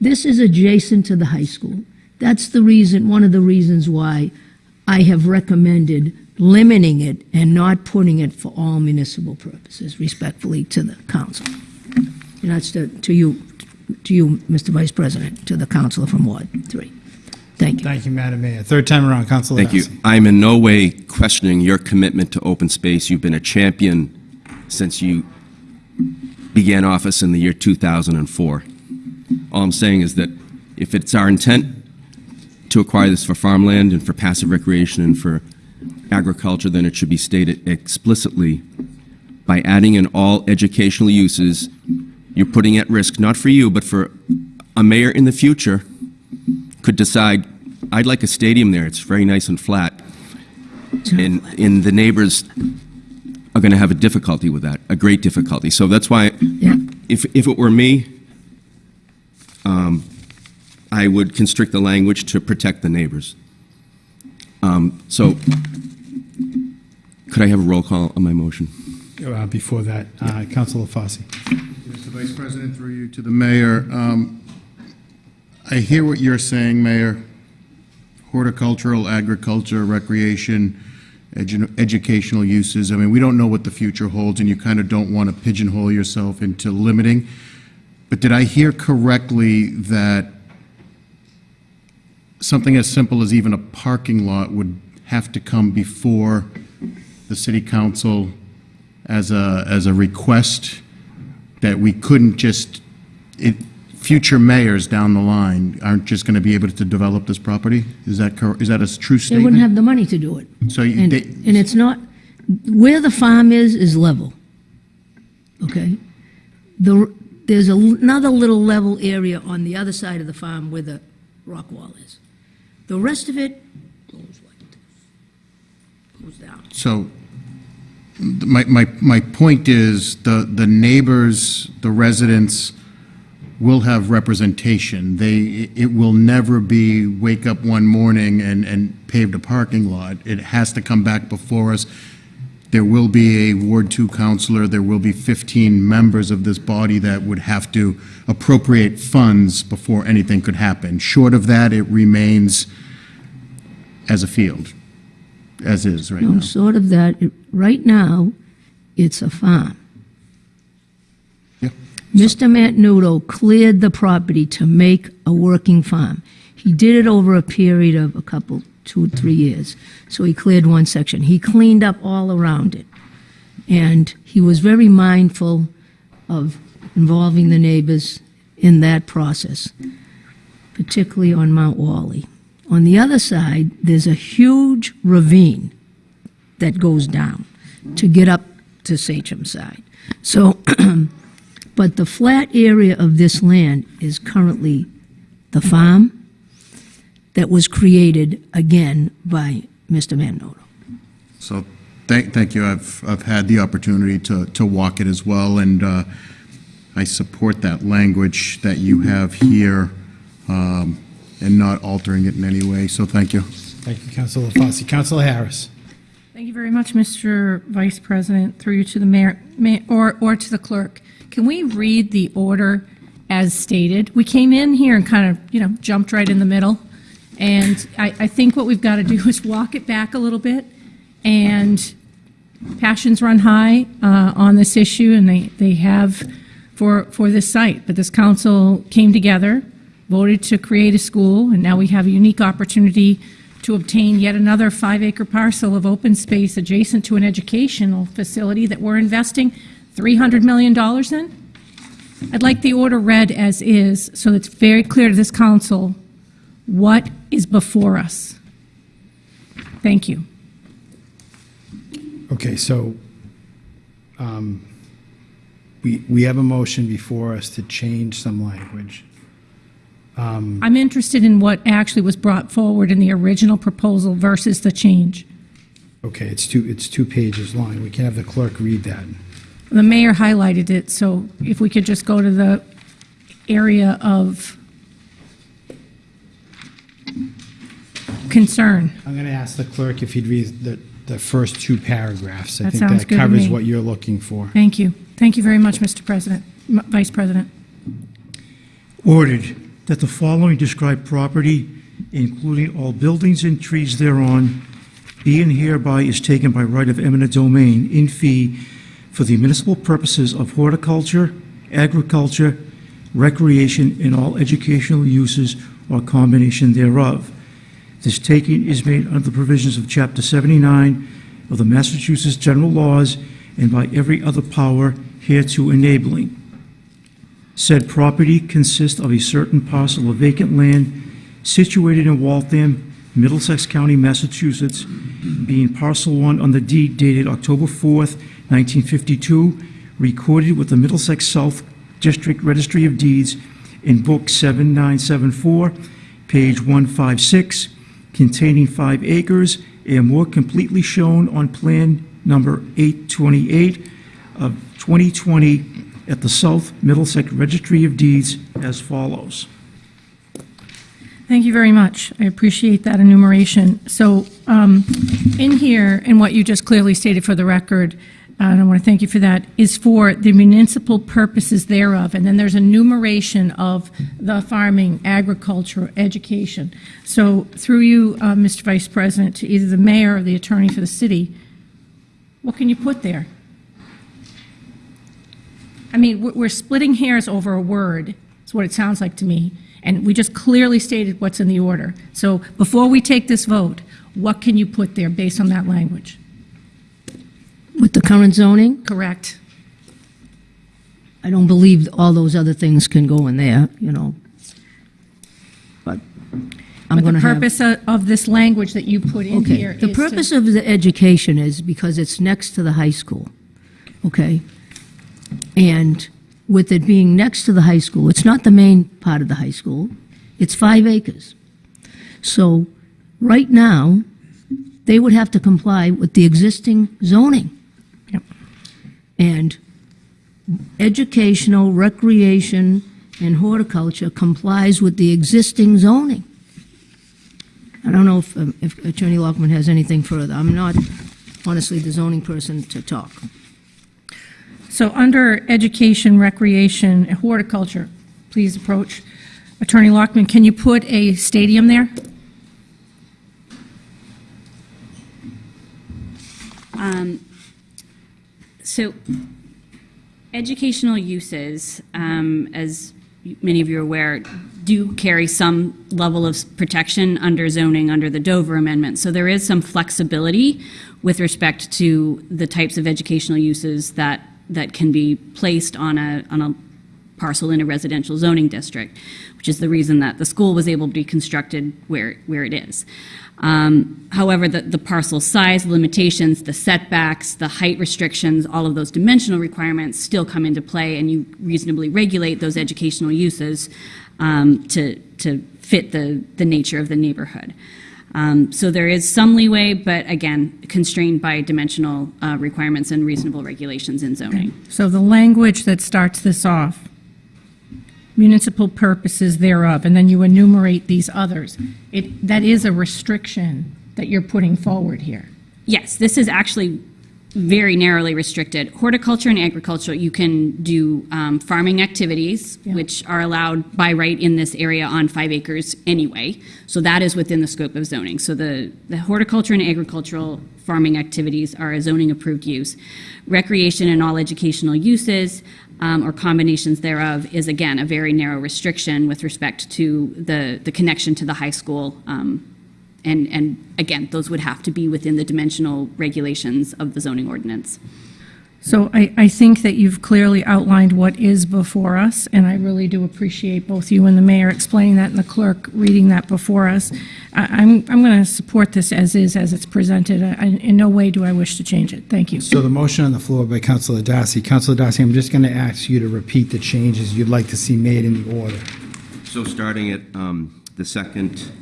This is adjacent to the high school. That's the reason, one of the reasons why I have recommended limiting it and not putting it for all municipal purposes, respectfully to the council. And that's to, to you, to you, Mr. Vice President, to the councilor from Ward Three. Thank you. Thank you, Madam Mayor. Third time around, Councilor Thank you. I'm in no way questioning your commitment to open space. You've been a champion since you began office in the year 2004. All I'm saying is that if it's our intent to acquire this for farmland and for passive recreation and for agriculture, then it should be stated explicitly by adding in all educational uses, you're putting at risk, not for you, but for a mayor in the future could decide, I'd like a stadium there, it's very nice and flat. And, and the neighbors are going to have a difficulty with that, a great difficulty. So that's why, if, if it were me, um, I would constrict the language to protect the neighbors. Um, So, could I have a roll call on my motion? Uh, Before that, uh, Councilor Fossey. Mr. Vice President, through you to the mayor, um, I hear what you're saying, Mayor. Horticultural, agriculture, recreation, edu- educational uses. I mean, we don't know what the future holds, and you kind of don't want to pigeonhole yourself into limiting. But did I hear correctly that something as simple as even a parking lot would have to come before the city council as a, as a request that we couldn't just, it, future mayors down the line aren't just going to be able to develop this property? Is that, cor- is that a true statement? They statement? wouldn't have the money to do it. So you, And, they- and it's not, where the farm is, is level. Okay? The, there's another little level area on the other side of the farm where the rock wall is. The rest of it goes like this. Goes down. So, my, my, my point is, the, the neighbors, the residents will have representation. They, it will never be wake up one morning and, and paved a parking lot. It has to come back before us. There will be a Ward Two counselor, there will be 15 members of this body that would have to appropriate funds before anything could happen. Short of that, it remains as a field, as is right No, now. sort of that. It- Right now, it's a farm. Yeah. Mr. Mantenuto cleared the property to make a working farm. He did it over a period of a couple, two, three years. So he cleared one section. He cleaned up all around it. And he was very mindful of involving the neighbors in that process, particularly on Mount Wally. On the other side, there's a huge ravine that goes down to get up to Sachem side. So, but the flat area of this land is currently the farm that was created again by Mr. Mannoto. So, thank, thank you. I've, I've had the opportunity to, to walk it as well, and uh, I support that language that you have here um, and not altering it in any way, so thank you. Thank you, Councilor Fossey. Councilor Harris. Thank you very much, Mr. Vice President, through you to the mayor, ma- or, or to the clerk. Can we read the order as stated? We came in here and kind of, you know, jumped right in the middle. And I, I think what we've got to do is walk it back a little bit. And passions run high uh, on this issue, and they, they have for, for this site. But this council came together, voted to create a school, and now we have a unique opportunity to obtain yet another five-acre parcel of open space adjacent to an educational facility that we're investing $300 million in. I'd like the order read as is, so it's very clear to this council what is before us. Thank you. Okay, so um, we, we have a motion before us to change some language. Um, I'm interested in what actually was brought forward in the original proposal versus the change. Okay, it's two, it's two pages long. We can have the clerk read that. The mayor highlighted it, so if we could just go to the area of concern. I'm going to ask the clerk if he'd read the, the first two paragraphs. I That think sounds that good to covers me. what you're looking for. Thank you. Thank you very much, Mr. President, M- Vice President. Ordered that the following described property, including all buildings and trees thereon, be and hereby is taken by right of eminent domain in fee for the municipal purposes of horticulture, agriculture, recreation, and all educational uses or combination thereof. This taking is made under the provisions of Chapter 79 of the Massachusetts General Laws and by every other power hereto enabling. Said property consists of a certain parcel of vacant land situated in Waltham, Middlesex County, Massachusetts, being parcel one on the deed dated October 4th, 1952, recorded with the Middlesex South District Registry of Deeds in Book 7974, page 156, containing five acres, and more completely shown on Plan Number 828 of 2020 at the South Middlesex Registry of Deeds as follows. Thank you very much. I appreciate that enumeration. So um, in here, and what you just clearly stated for the record, I want to thank you for that, is for the municipal purposes thereof. And then there's a enumeration of the farming, agriculture, education. So through you, uh, Mr. Vice President, to either the mayor or the attorney for the city, what can you put there? I mean, we're- we're splitting hairs over a word, is what it sounds like to me, and we just clearly stated what's in the order. So before we take this vote, what can you put there based on that language? With the current zoning, Correct. I don't believe all those other things can go in there, you know. But I'm But going the to have... purpose of of this language that you put in Okay, here the purpose of the education is because it's next to the high school, okay? And with it being next to the high school, it's not the main part of the high school, it's five acres. So, right now, they would have to comply with the existing zoning. Yep. And educational, recreation, and horticulture complies with the existing zoning. I don't know if, um, if Attorney Lockman has anything further. I'm not honestly the zoning person to talk. So under education, recreation, and horticulture, please approach. Attorney Lockman, can you put a stadium there? Um, So, educational uses, um, as many of you are aware, do carry some level of protection under zoning under the Dover Amendment. So there is some flexibility with respect to the types of educational uses that, that can be placed on a, on a parcel in a residential zoning district, which is the reason that the school was able to be constructed where, where it is. Um, However, the, the parcel size limitations, the setbacks, the height restrictions, all of those dimensional requirements still come into play, and you reasonably regulate those educational uses um, to, to fit the, the nature of the neighborhood. Um, So there is some leeway, but again, constrained by dimensional uh, requirements and reasonable regulations in zoning. So the language that starts this off, municipal purposes thereof, and then you enumerate these others, it, that is a restriction that you're putting forward here. Yes, this is actually very narrowly restricted. Horticulture and agriculture, you can do um, farming activities, Yeah. which are allowed by right in this area on five acres anyway. So that is within the scope of zoning. So the, the horticulture and agricultural farming activities are a zoning approved use. Recreation and all educational uses um, or combinations thereof is again a very narrow restriction with respect to the, the connection to the high school um, and, and again, those would have to be within the dimensional regulations of the zoning ordinance. So I, I think that you've clearly outlined what is before us, and I really do appreciate both you and the mayor explaining that and the clerk reading that before us. I, I'm, I'm going to support this as is, as it's presented. I, in no way do I wish to change it. Thank you. So the motion on the floor by Councilor Darcy. Councilor Darcy, I'm just going to ask you to repeat the changes you'd like to see made in the order. So starting at um, the second,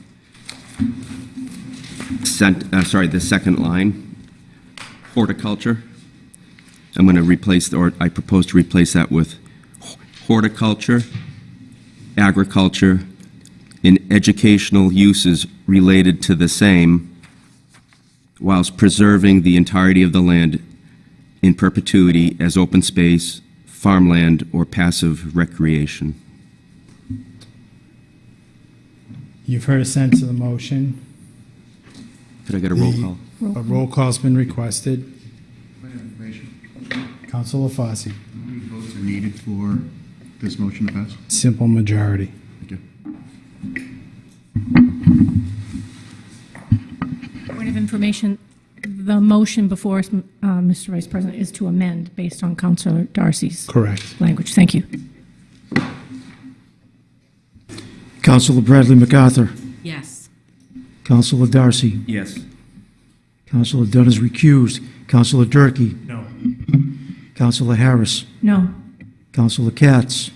sent, uh, sorry, the second line, horticulture, I'm going to replace, or I propose to replace that with horticulture, agriculture, and educational uses related to the same, whilst preserving the entirety of the land in perpetuity as open space, farmland, or passive recreation. You've heard a sense of the motion. Could I get a roll The- call? A roll call's been requested. Councilor Fossey, How many votes are needed for this motion to pass? simple majority. Thank you. Point of information, the motion before us, uh, Mr. Vice President, is to amend based on Councilor Darcy's Correct. language. Thank you. Counselor Bradley MacArthur. Yes. Counselor Darcy. Yes. Counselor Dunn is recused. Counselor Durkee. No. Counselor Harris. No. Counselor Katz.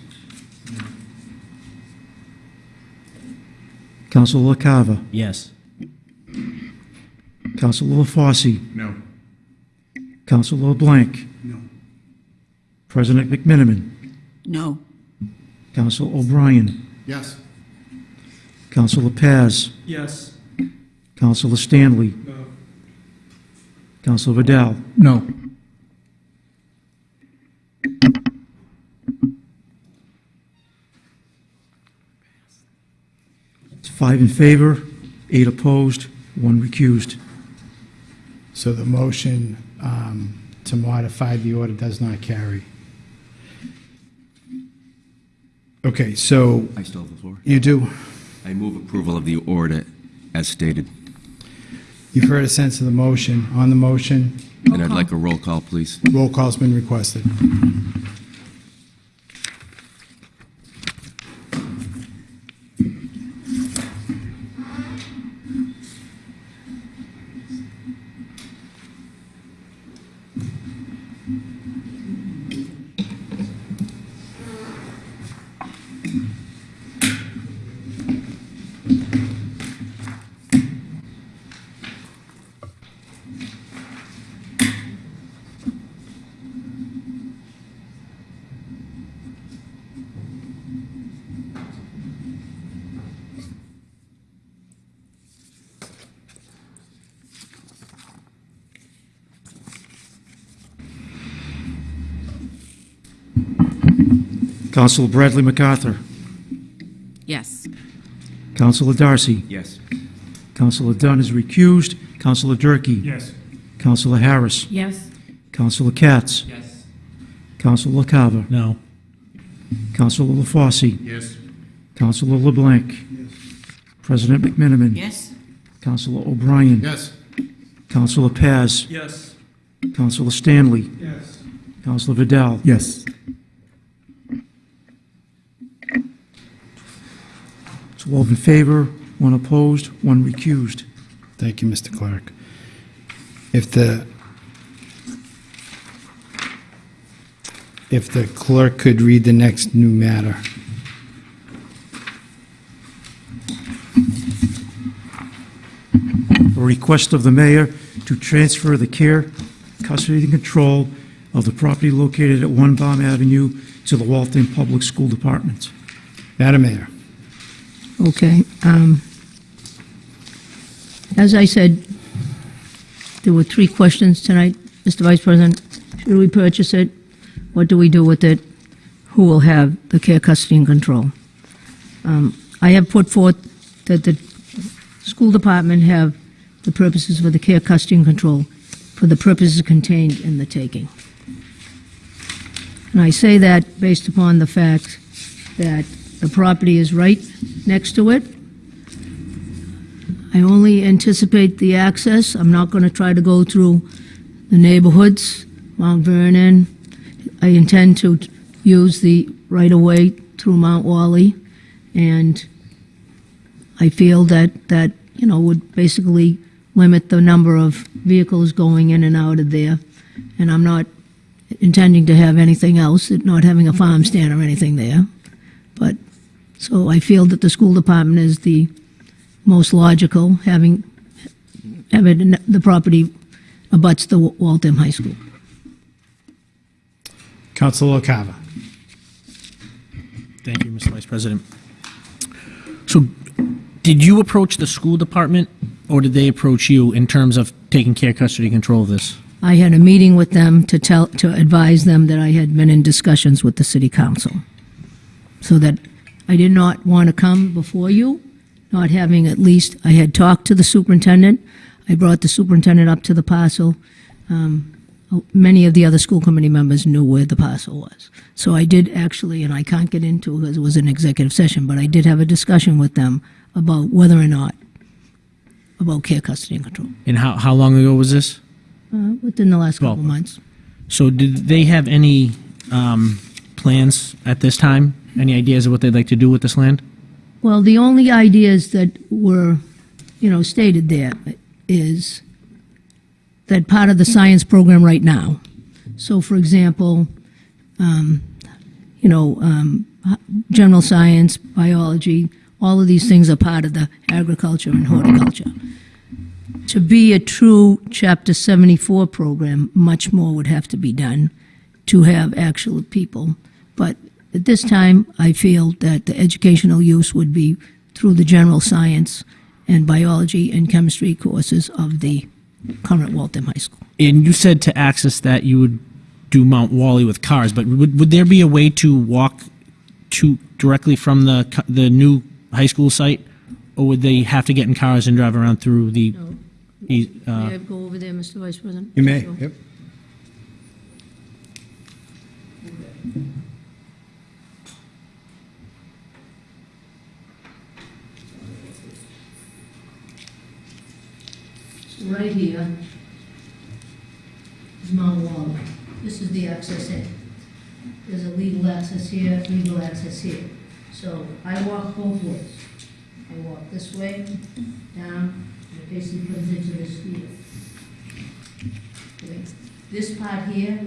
Counselor LaCava. Yes. Counselor LaFosse. No. Counselor LeBlanc. No. President McMenamin. No. Counselor O'Brien. Yes. Counselor Paz. Yes. Counselor Stanley. No. Counselor Vidal. No. Five in favor, eight opposed, one recused. So the motion um, to modify the order does not carry. Okay, so I still have the floor. you do, I move approval of the order as stated. you've heard a sense of the motion. On the motion, And I'd like a roll call, please. roll call's been requested. Counselor Bradley MacArthur. Yes. Counselor Darcy. Yes. Counselor Dunn is recused. Counselor Durkee. Yes. Counselor Harris. Yes. Counselor Katz. Yes. Counselor LaCava. No. Counselor LaFosse. Yes. Counselor LeBlanc. Yes. President McMenamin. Yes? Counselor O'Brien. Yes. Counselor Paz. Yes. Counselor Stanley. Yes. Counselor Vidal. Yes. Twelve in favor, one opposed, one recused. Thank you, Mr. Clerk. If the, if the clerk could read the next new matter. A request of the mayor to transfer the care, custody, and control of the property located at One Baum Avenue to the Waltham Public School Department. Madam Mayor. Okay. um, As I said, there were three questions tonight, Mr. Vice President. Should we purchase it? What do we do with it? Who will have the care, custody, and control? Um, I have put forth that the school department have the purposes for the care, custody, and control for the purposes contained in the taking. And I say that based upon the fact that the property is right next to it. I only anticipate the access. I'm not going to try to go through the neighborhoods, Mount Vernon. I intend to use the right-of-way through Mount Wally, and I feel that, that, you know, would basically limit the number of vehicles going in and out of there. And I'm not intending to have anything else, not having a farm stand or anything there. But, so I feel that the school department is the most logical, having, having the property abuts the Waltham High School. Counselor LaCava. Thank you, Mr. Vice President. So, did you approach the school department, or did they approach you in terms of taking care, custody, control of this? I had a meeting with them to tell, to advise them that I had been in discussions with the city council. So that I did not want to come before you, not having at least, I had talked to the superintendent. I brought the superintendent up to the parcel. Um, Many of the other school committee members knew where the parcel was. So I did actually, and I can't get into it because it was an executive session, but I did have a discussion with them about whether or not, about care, custody, and control, And how, how long ago was this? uh, within the last couple Well, months. So, did they have any um, plans at this time? Any ideas of what they'd like to do with this land? Well, the only ideas that were, you know, stated there is that part of the science program right now. So, for example, um, you know, um, general science, biology, all of these things are part of the agriculture and horticulture. To be a true Chapter 74 program, much more would have to be done to have actual people. But at this time, I feel that the educational use would be through the general science and biology and chemistry courses of the current Waltham High School. And you said to access that you would do Mount Wally with cars, but would, would there be a way to walk to directly from the the new high school site, or would they have to get in cars and drive around through the? e- uh, May I go over there, Mr. Vice President? You may, yep. Right here is Mount wall. This is the access in. There's a legal access here, legal access here. So I walk both ways. I walk this way, down, and it basically comes into this field. Okay, This part here,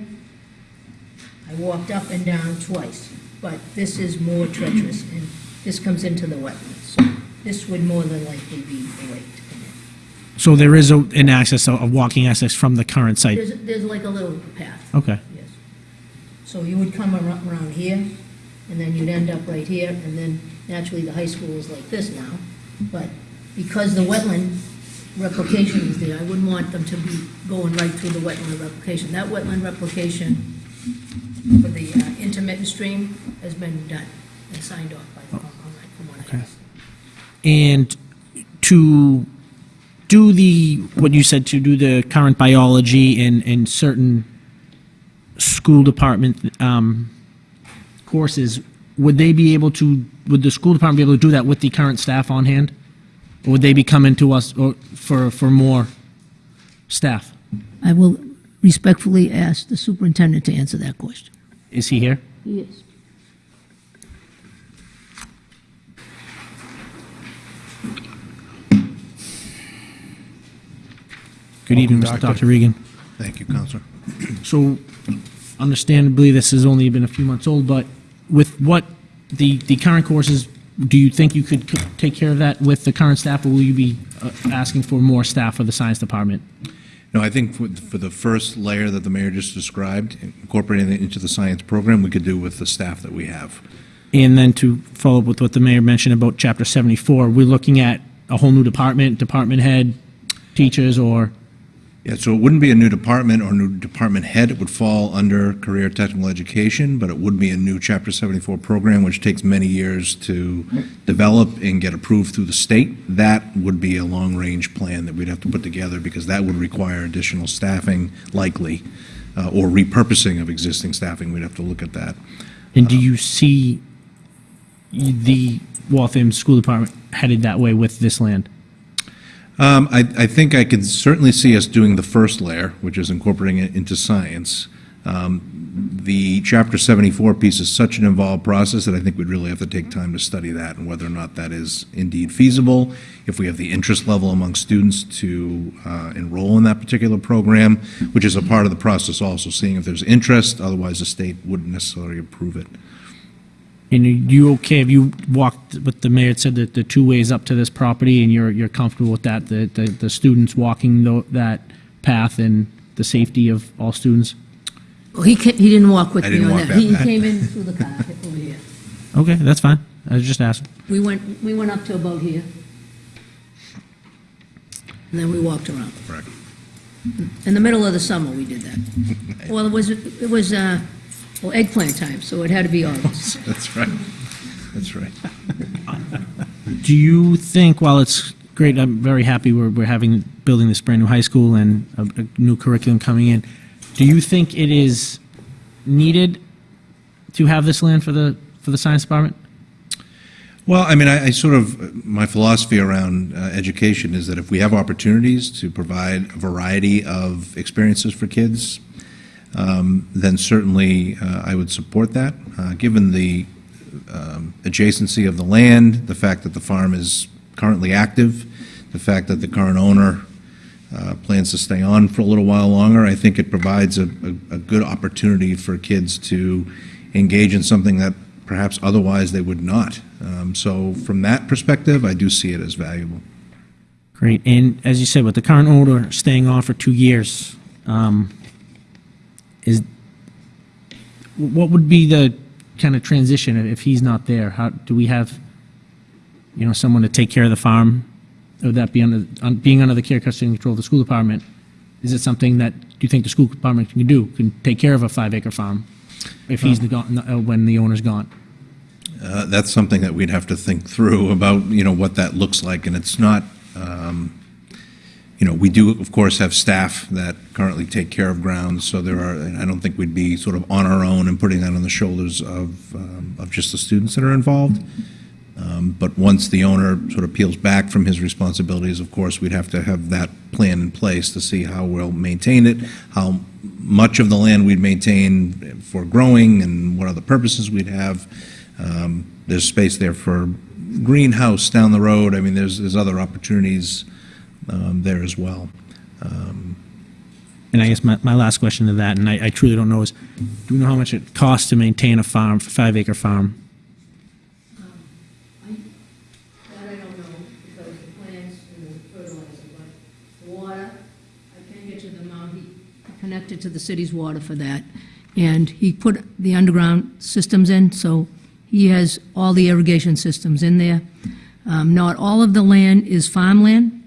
I walked up and down twice, but this is more treacherous, and this comes into the wetlands. So this would more than likely be the in. So there is a, an access, a, a walking access from the current site. There's, there's like a little path, Okay. yes. So you would come ar- around here, and then you'd end up right here, and then naturally the high school is like this now. But because the wetland replication is there, I wouldn't want them to be going right through the wetland replication. That wetland replication for the uh, intermittent stream has been done and signed off by the, on that, from what I Okay. understand. And to do the, what you said, to do the current biology and, and certain school department um, courses, would they be able to, would the school department be able to do that with the current staff on hand? Or would they be coming to us or for, for more staff? I will respectfully ask the superintendent to answer that question. Is he here? Yes. Good evening, Welcome, Mr. Doctor. Dr. Regan. Thank you, Councilor. So, understandably, this has only been a few months old, but with what the, the current courses, do you think you could c- take care of that with the current staff, or will you be uh, asking for more staff for the science department? No, I think for, for the first layer that the mayor just described, incorporating it into the science program, we could do with the staff that we have. And then to follow up with what the mayor mentioned about Chapter 74, we're looking at a whole new department, department head, teachers, or, Yeah, so it wouldn't be a new department or new department head. It would fall under career technical education, but it would be a new Chapter 74 program, which takes many years to develop and get approved through the state. That would be a long-range plan that we'd have to put together because that would require additional staffing likely, uh, or repurposing of existing staffing. We'd have to look at that. and do you see the Waltham School Department headed that way with this land? Um, I, I think I could certainly see us doing the first layer, which is incorporating it into science. Um, The Chapter 74 piece is such an involved process that I think we'd really have to take time to study that and whether or not that is indeed feasible, if we have the interest level among students to uh, enroll in that particular program, which is a part of the process also, seeing if there's interest, otherwise the state wouldn't necessarily approve it. And are you okay, have you walked, what the mayor had said, that the two ways up to this property, and you're, you're comfortable with that, the, the, the students walking tho- that path and the safety of all students? Well, he, ca- he didn't walk with I me didn't on walk that. that He back. came in through the car over here. Okay, that's fine. I was just asking. We went, we went up to about here. And then we walked around. Correct. In the middle of the summer, we did that. Well, it was, it was, uh, well, eggplant time, so it had to be August. That's right. That's right. Do you think, while it's great, I'm very happy we're, we're having, building this brand-new high school and a, a new curriculum coming in, do you think it is needed to have this land for the, for the science department? Well, I mean, I, I sort of, my philosophy around uh, education is that if we have opportunities to provide a variety of experiences for kids, um, then certainly uh, I would support that. Uh, given the um, adjacency of the land, the fact that the farm is currently active, the fact that the current owner uh, plans to stay on for a little while longer, I think it provides a, a, a good opportunity for kids to engage in something that perhaps otherwise they would not. Um, so, from that perspective, I do see it as valuable. Great. And as you said, with the current owner staying on for two years, um, is what would be the kind of transition if he's not there? How do we have, you know, someone to take care of the farm? Would that be under on, being under the care, custody, and control of the school department? Is it something that do you think the school department can do? Can take care of a five-acre farm if he's gone uh, when the owner's gone? Uh, that's something that we'd have to think through about, you know, what that looks like. And it's not, um, you know, we do, of course, have staff that currently take care of grounds. So there are, I don't think we'd be sort of on our own and putting that on the shoulders of, um, of just the students that are involved. Um, But once the owner sort of peels back from his responsibilities, of course, we'd have to have that plan in place to see how we'll maintain it, how much of the land we'd maintain for growing, and what other purposes we'd have. Um, There's space there for greenhouse down the road. I mean, there's, there's other opportunities um, there as well. Um, And I guess my, my last question to that, and I, I truly don't know, is do we know how much it costs to maintain a farm, five acre farm? That I don't know, because the plants and the fertilizer, but water, I can get to the amount, he connected to the city's water for that. And he put the underground systems in, so he has all the irrigation systems in there. Um, not all of the land is farmland,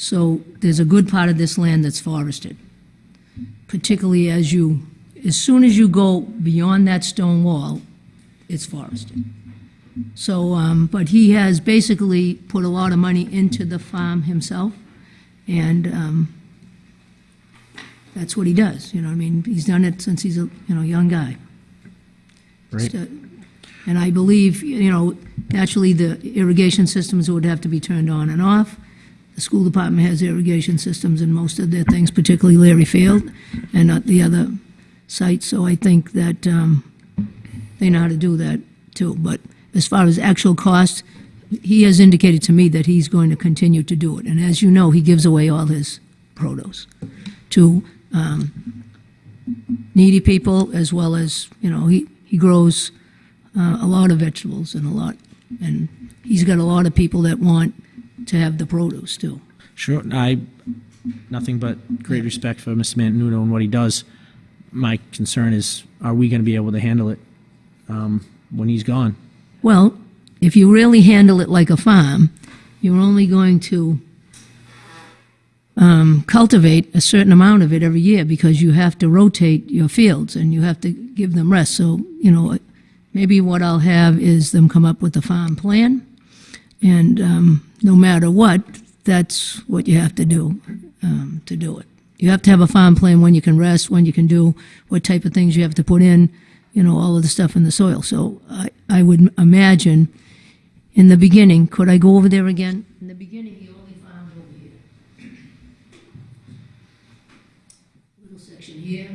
so there's a good part of this land that's forested. Particularly as you, as soon as you go beyond that stone wall, it's forested. So, um, but he has basically put a lot of money into the farm himself, and, um, that's what he does, you know, what I mean, he's done it since he's a, you know, young guy. Great. So- And I believe, you know, naturally, the irrigation systems would have to be turned on and off. The school department has irrigation systems in most of their things, particularly Leary Field and not the other sites, so I think that, um, they know how to do that too. But as far as actual cost, he has indicated to me that he's going to continue to do it. And as you know, he gives away all his produce to um, needy people as well as, you know, he, he grows uh, a lot of vegetables and a lot, and he's got a lot of people that want to have the produce too. Sure, I, nothing but great respect for Mr. Mantenuto and what he does. My concern is, are we going to be able to handle it um, when he's gone? Well, if you really handle it like a farm, you're only going to um, cultivate a certain amount of it every year because you have to rotate your fields and you have to give them rest. So, you know, maybe what I'll have is them come up with a farm plan, and um, no matter what, that's what you have to do um, to do it. You have to have a farm plan when you can rest, when you can do, what type of things you have to put in, you know, all of the stuff in the soil. So I, I would imagine in the beginning, could I go over there again? In the beginning, he only farmed over here. Little section here,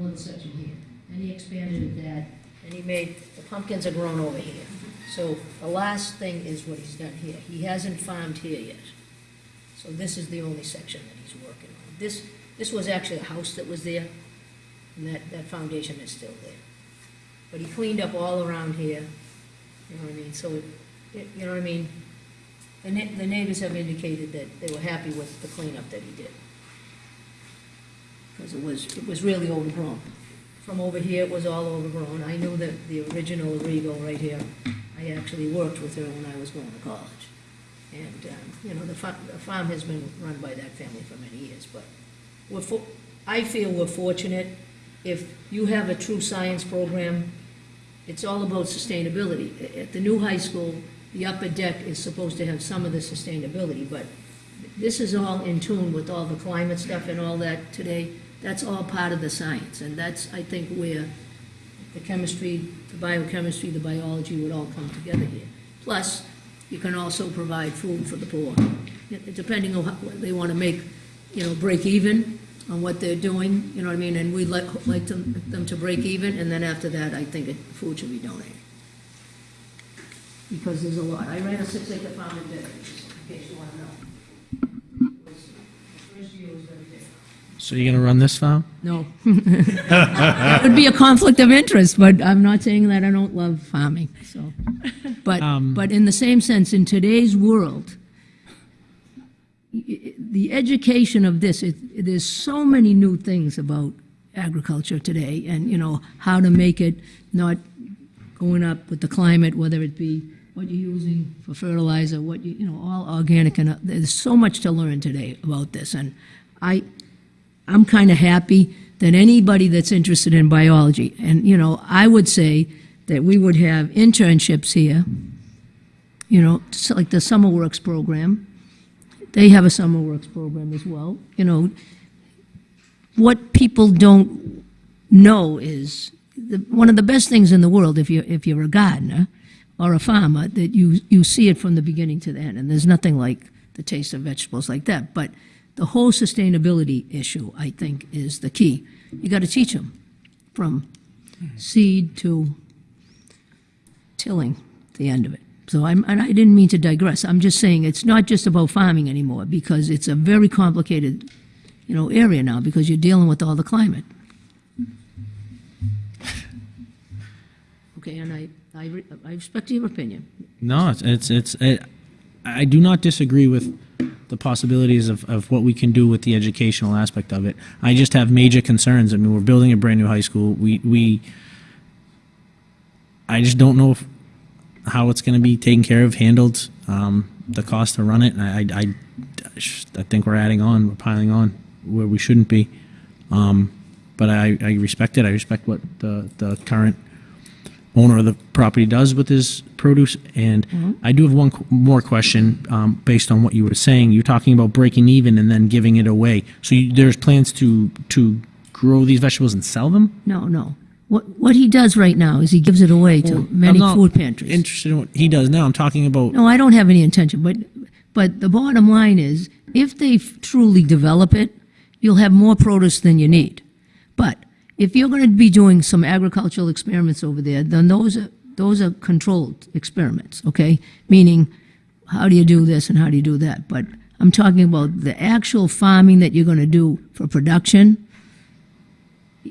little section here. And he expanded that, and he made, the pumpkins are grown over here. So the last thing is what he's done here. He hasn't farmed here yet. So this is the only section that he's working on. This, this was actually a house that was there, and that, that foundation is still there. But he cleaned up all around here, you know what I mean? So, it- you know what I mean? The the neighbors have indicated that they were happy with the cleanup that he did. Because it was, it was really overgrown. from over here, it was all overgrown. I knew that the original regal right here, I actually worked with her when I was going to college. And, um, you know, the farm, the farm has been run by that family for many years, but we're, for- I feel we're fortunate. If you have a true science program, it's all about sustainability. At the new high school, the upper deck is supposed to have some of the sustainability, but this is all in tune with all the climate stuff and all that today. That's all part of the science, and that's, I think, where the chemistry, the biochemistry, the biology would all come together here. Plus, you can also provide food for the poor, depending on what they want to make, you know, break even on what they're doing, you know what I mean? And we'd like, like them, them to break even, and then after that, I think food should be donated. Because there's a lot. I ran a six-acre farm in Bedford, in case you want to know. It was- the First year was very big. So you're going to run this farm? No. That would be a conflict of interest, but I'm not saying that I don't love farming, so. But, but in the same sense, in today's world, y- y- the education of this, it, there's so many new things about agriculture today, and, you know, how to make it not going up with the climate, whether it be what you're using for fertilizer, what you, you know, all organic, and uh, there's so much to learn today about this, and I, I'm kind of happy that anybody that's interested in biology, and, you know, I would say that we would have internships here, you know, like the Summer Works program. They have a Summer Works program as well. You know, what people don't know is the, one of the best things in the world, if you if you're a gardener or a farmer, that you you see it from the beginning to the end, and there's nothing like the taste of vegetables like that. But the whole sustainability issue, I think, is the key. You got to teach them from seed to tilling, the end of it. So I'm, and I didn't mean to digress. I'm just saying it's not just about farming anymore because it's a very complicated, you know, area now because you're dealing with all the climate. Okay, and I, I, I respect your opinion. No, it's, it's, it's it, I do not disagree with the possibilities of, of what we can do with the educational aspect of it. I just have major concerns. I mean, we're building a brand new high school. We, we, I just don't know if, how it's going to be taken care of, handled, um, the cost to run it. And I, I, I think we're adding on, we're piling on where we shouldn't be. Um, but I, I respect it. I respect what the, the current owner of the property does with his produce. And Mhm. I do have one qu- more question um, based on what you were saying. You're talking about breaking even and then giving it away. So you, there's plans to to grow these vegetables and sell them? No, no. What, what he does right now is he gives it away to many I'm not food pantries. Interested in what he does now. I'm talking about. No, I don't have any intention, but, but the bottom line is, if they f- truly develop it, you'll have more produce than you need. But if you're going to be doing some agricultural experiments over there, then those are, those are controlled experiments, okay? Meaning, how do you do this and how do you do that? But I'm talking about the actual farming that you're going to do for production.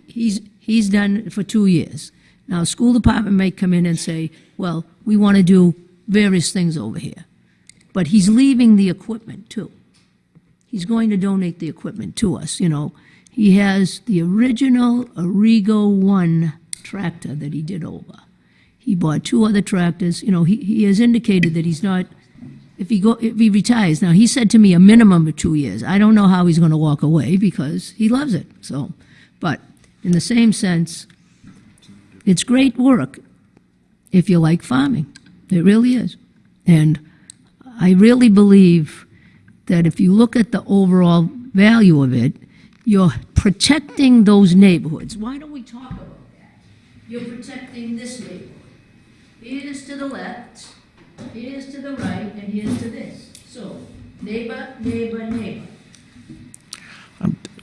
He's, he's done it for two years. Now, school department may come in and say, well, we want to do various things over here. But he's leaving the equipment too. He's going to donate the equipment to us, you know. He has the original Arrigo 1 tractor that he did over. He bought two other tractors, you know, he, he has indicated that he's not, if he go, if he retires, now he said to me a minimum of two years. I don't know how he's going to walk away because he loves it, so. But in the same sense, it's great work if you like farming. It really is. And I really believe that if you look at the overall value of it, you're protecting those neighborhoods. Why don't we talk about that? You're protecting this neighborhood. Here's to the left, here's to the right, and here's to this. So, neighbor, neighbor, neighbor.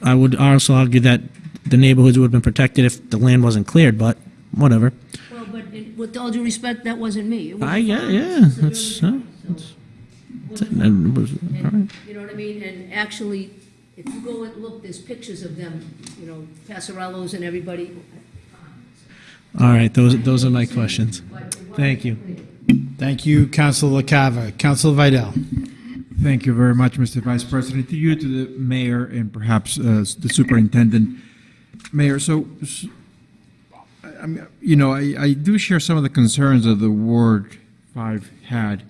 I would also argue that the neighborhoods would have been protected if the land wasn't cleared, but whatever. Well, but in- with all due respect, that wasn't me. Was I yeah yeah. That's, village uh, that's, that's it. And it was- all right. You know what I mean? And actually, if you go and look, there's pictures of them, you know, Passarellos and everybody. All right. Those those are my questions. Thank you. Thank you, Councilor LaCava. Councilor Vidal. Thank you very much, Mr. Vice President. To you, to the mayor, and perhaps uh, the superintendent. Mayor, so s- I mean, you know, I, I do share some of the concerns that the Ward Five had.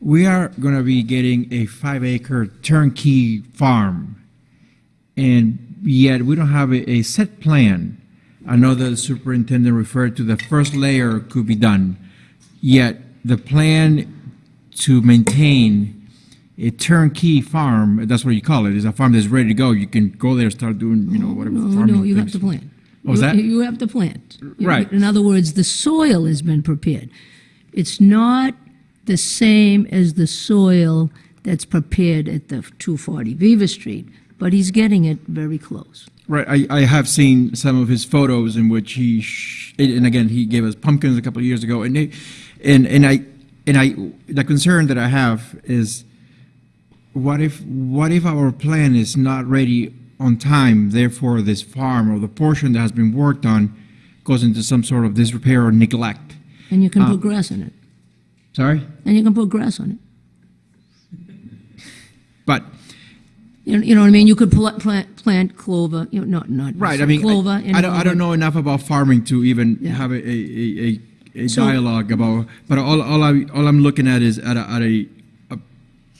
We are going to be getting a five-acre turnkey farm, and yet we don't have a, a set plan. I know that the superintendent referred to the first layer could be done, yet the plan to maintain a turnkey farm, that's what you call it, is a farm that's ready to go. You can go there, start doing, you know, whatever No, farming no, you have things. to plant. What was You- that? You have to plant. You- Right. In other words, the soil has been prepared. It's not the same as the soil that's prepared at the 240 Beaver Street, but he's getting it very close. Right, I, I have seen some of his photos in which he, sh- and again, he gave us pumpkins a couple of years ago, and they, and, and I, and I, the concern that I have is, what if, what if our plan is not ready on time, therefore this farm or the portion that has been worked on goes into some sort of disrepair or neglect? And you can Uh, put grass in it. Sorry? And you can put grass on it. But, You know, you know what I mean? You could pl- plant, plant clover, you know, not, not. right, I mean, Clover. I, and I don't, I don't know enough about farming to even Yeah. have a, a, a, a, So- dialogue about, but all, all I, all I'm looking at is at a, at a, a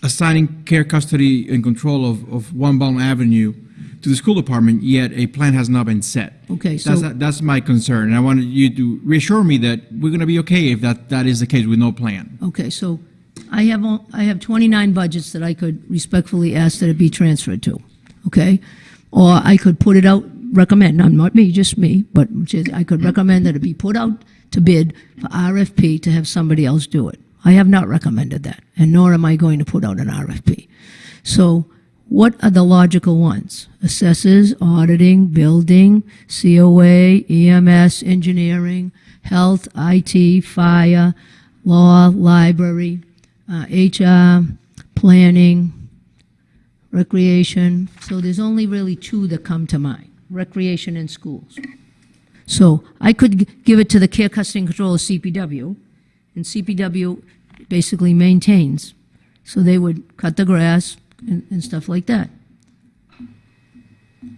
assigning care, custody, and control of, of One Baum Avenue to the school department, yet a plan has not been set. Okay, so- That's, that's my concern, and I wanted you to reassure me that we're gonna be okay if that, that is the case with no plan. Okay, so I have, I have 29 budgets that I could respectfully ask that it be transferred to, okay? Or I could put it out, recommend, not not me, just me, but I could recommend that it be put out to bid for RFP to have somebody else do it. I have not recommended that, and nor am I going to put out an RFP. So what are the logical ones? Assessors, auditing, building, COA, EMS, engineering, health, IT, fire, law, library, uh, HR, planning, recreation. So there's only really two that come to mind, recreation and schools. So I could give it to the care, custody, and control of CPW, and CPW basically maintains. So they would cut the grass and, and stuff like that.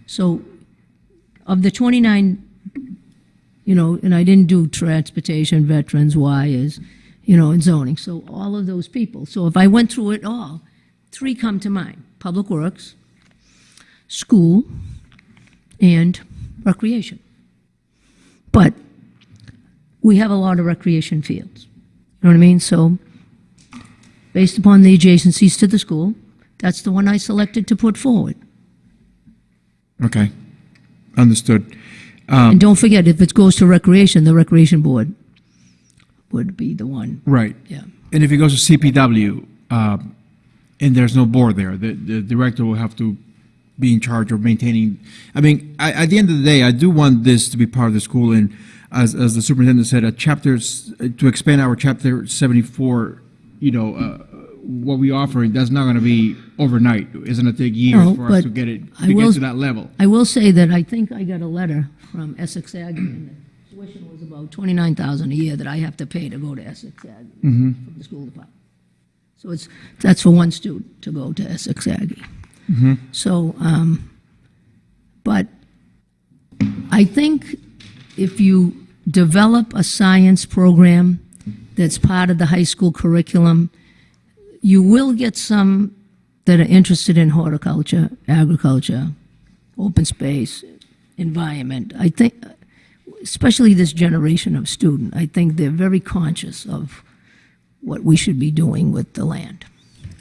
So of the 29, you know, and I didn't do transportation, veterans, wires, you know, and zoning. So all of those people. So if I went through it all, three come to mind Public Works, school, and recreation. But we have a lot of recreation fields. You know what I mean? So based upon the adjacencies to the school, that's the one I selected to put forward. Okay, understood. Um, And don't forget, if it goes to recreation, the recreation board would be the one. Right. Yeah. And if it goes to CPW, um, and there's no board there, the, the director will have to be in charge of maintaining, I mean, I, at the end of the day, I do want this to be part of the school, and as, as the superintendent said, a chapters, to expand our chapter seventy-four, you know, uh, what we offer, that's not gonna be overnight. It's gonna take years No, for us to get it, to will- get to that level. I will say that I think I got a letter from Essex the tuition was about twenty-nine thousand a year that I have to pay to go to Essex Aggie Mhm. from the school department. So it's, that's for one student to go to Essex Aggie. Mhm. So, um, but I think if you develop a science program that's part of the high school curriculum, you will get some that are interested in horticulture, agriculture, open space, environment. I think, especially this generation of student, I think they're very conscious of what we should be doing with the land.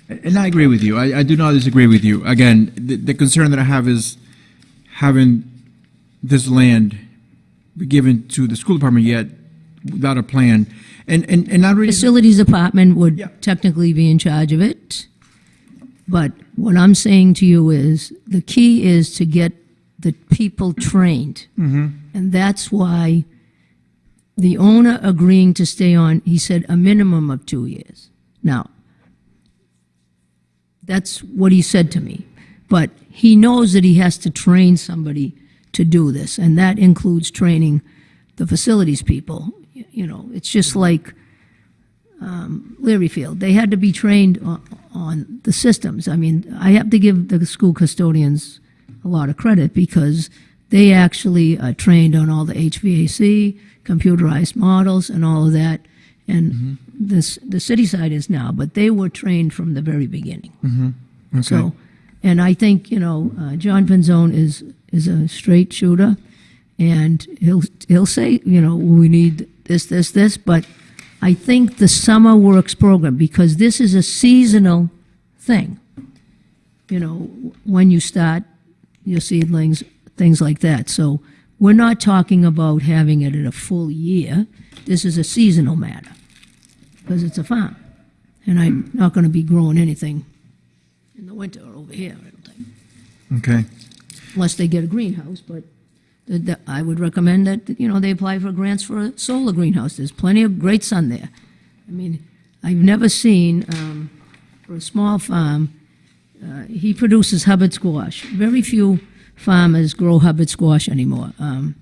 And I agree with you. I, I do not disagree with you. Again, the, the concern that I have is having this land be given to the school department yet without a plan. And, and, and not really. Facilities department would technically be in charge of it. But what I'm saying to you is, the key is to get the people trained. Mhm. And that's why the owner agreeing to stay on, he said a minimum of two years. Now, that's what he said to me. But he knows that he has to train somebody to do this, and that includes training the facilities people. You know, it's just like um, Leary Field. They had to be trained on, on the systems. I mean, I have to give the school custodians a lot of credit because they actually are trained on all the HVAC, computerized models, and all of that. And this the city side is now, but they were trained from the very beginning. Mm-hmm. Okay. So, and I think you know, uh, John Pinzone is is a straight shooter, and he'll he'll say, you know, we need this, this, this. But I think the summer works program because this is a seasonal thing. You know, when you start your seedlings, things like that. So we're not talking about having it in a full year. This is a seasonal matter because it's a farm, and I'm not going to be growing anything in the winter over here. I don't think Okay. unless they get a greenhouse, but the, the, I would recommend that, you know, they apply for grants for a solar greenhouse. There's plenty of great sun there. I mean, I've never seen, um, for a small farm, uh, he produces Hubbard squash. Very few farmers grow Hubbard squash anymore. Um,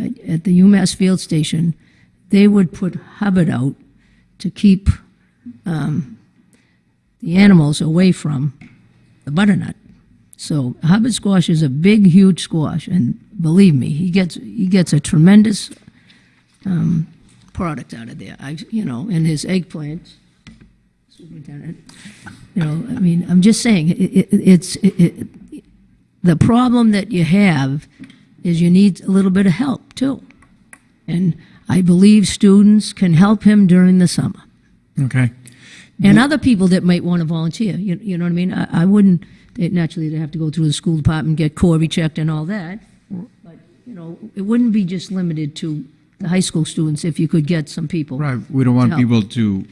at, at the UMass Field Station, they would put Hubbard out to keep um, the animals away from the butternut. So Hubbard squash is a big, huge squash, and believe me, he gets he gets a tremendous um, product out of there. I, you know, and his eggplant, superintendent. You know, I mean, I'm just saying, it, it, it's it, the problem that you have is you need a little bit of help too, and I believe students can help him during the summer Okay. and other people that might want to volunteer. You, you know what I mean? I, I wouldn't, they, naturally, they have to go through the school department, get CORI checked and all that. But, you know, it wouldn't be just limited to the high school students if you could get some people. Right. We don't want people to,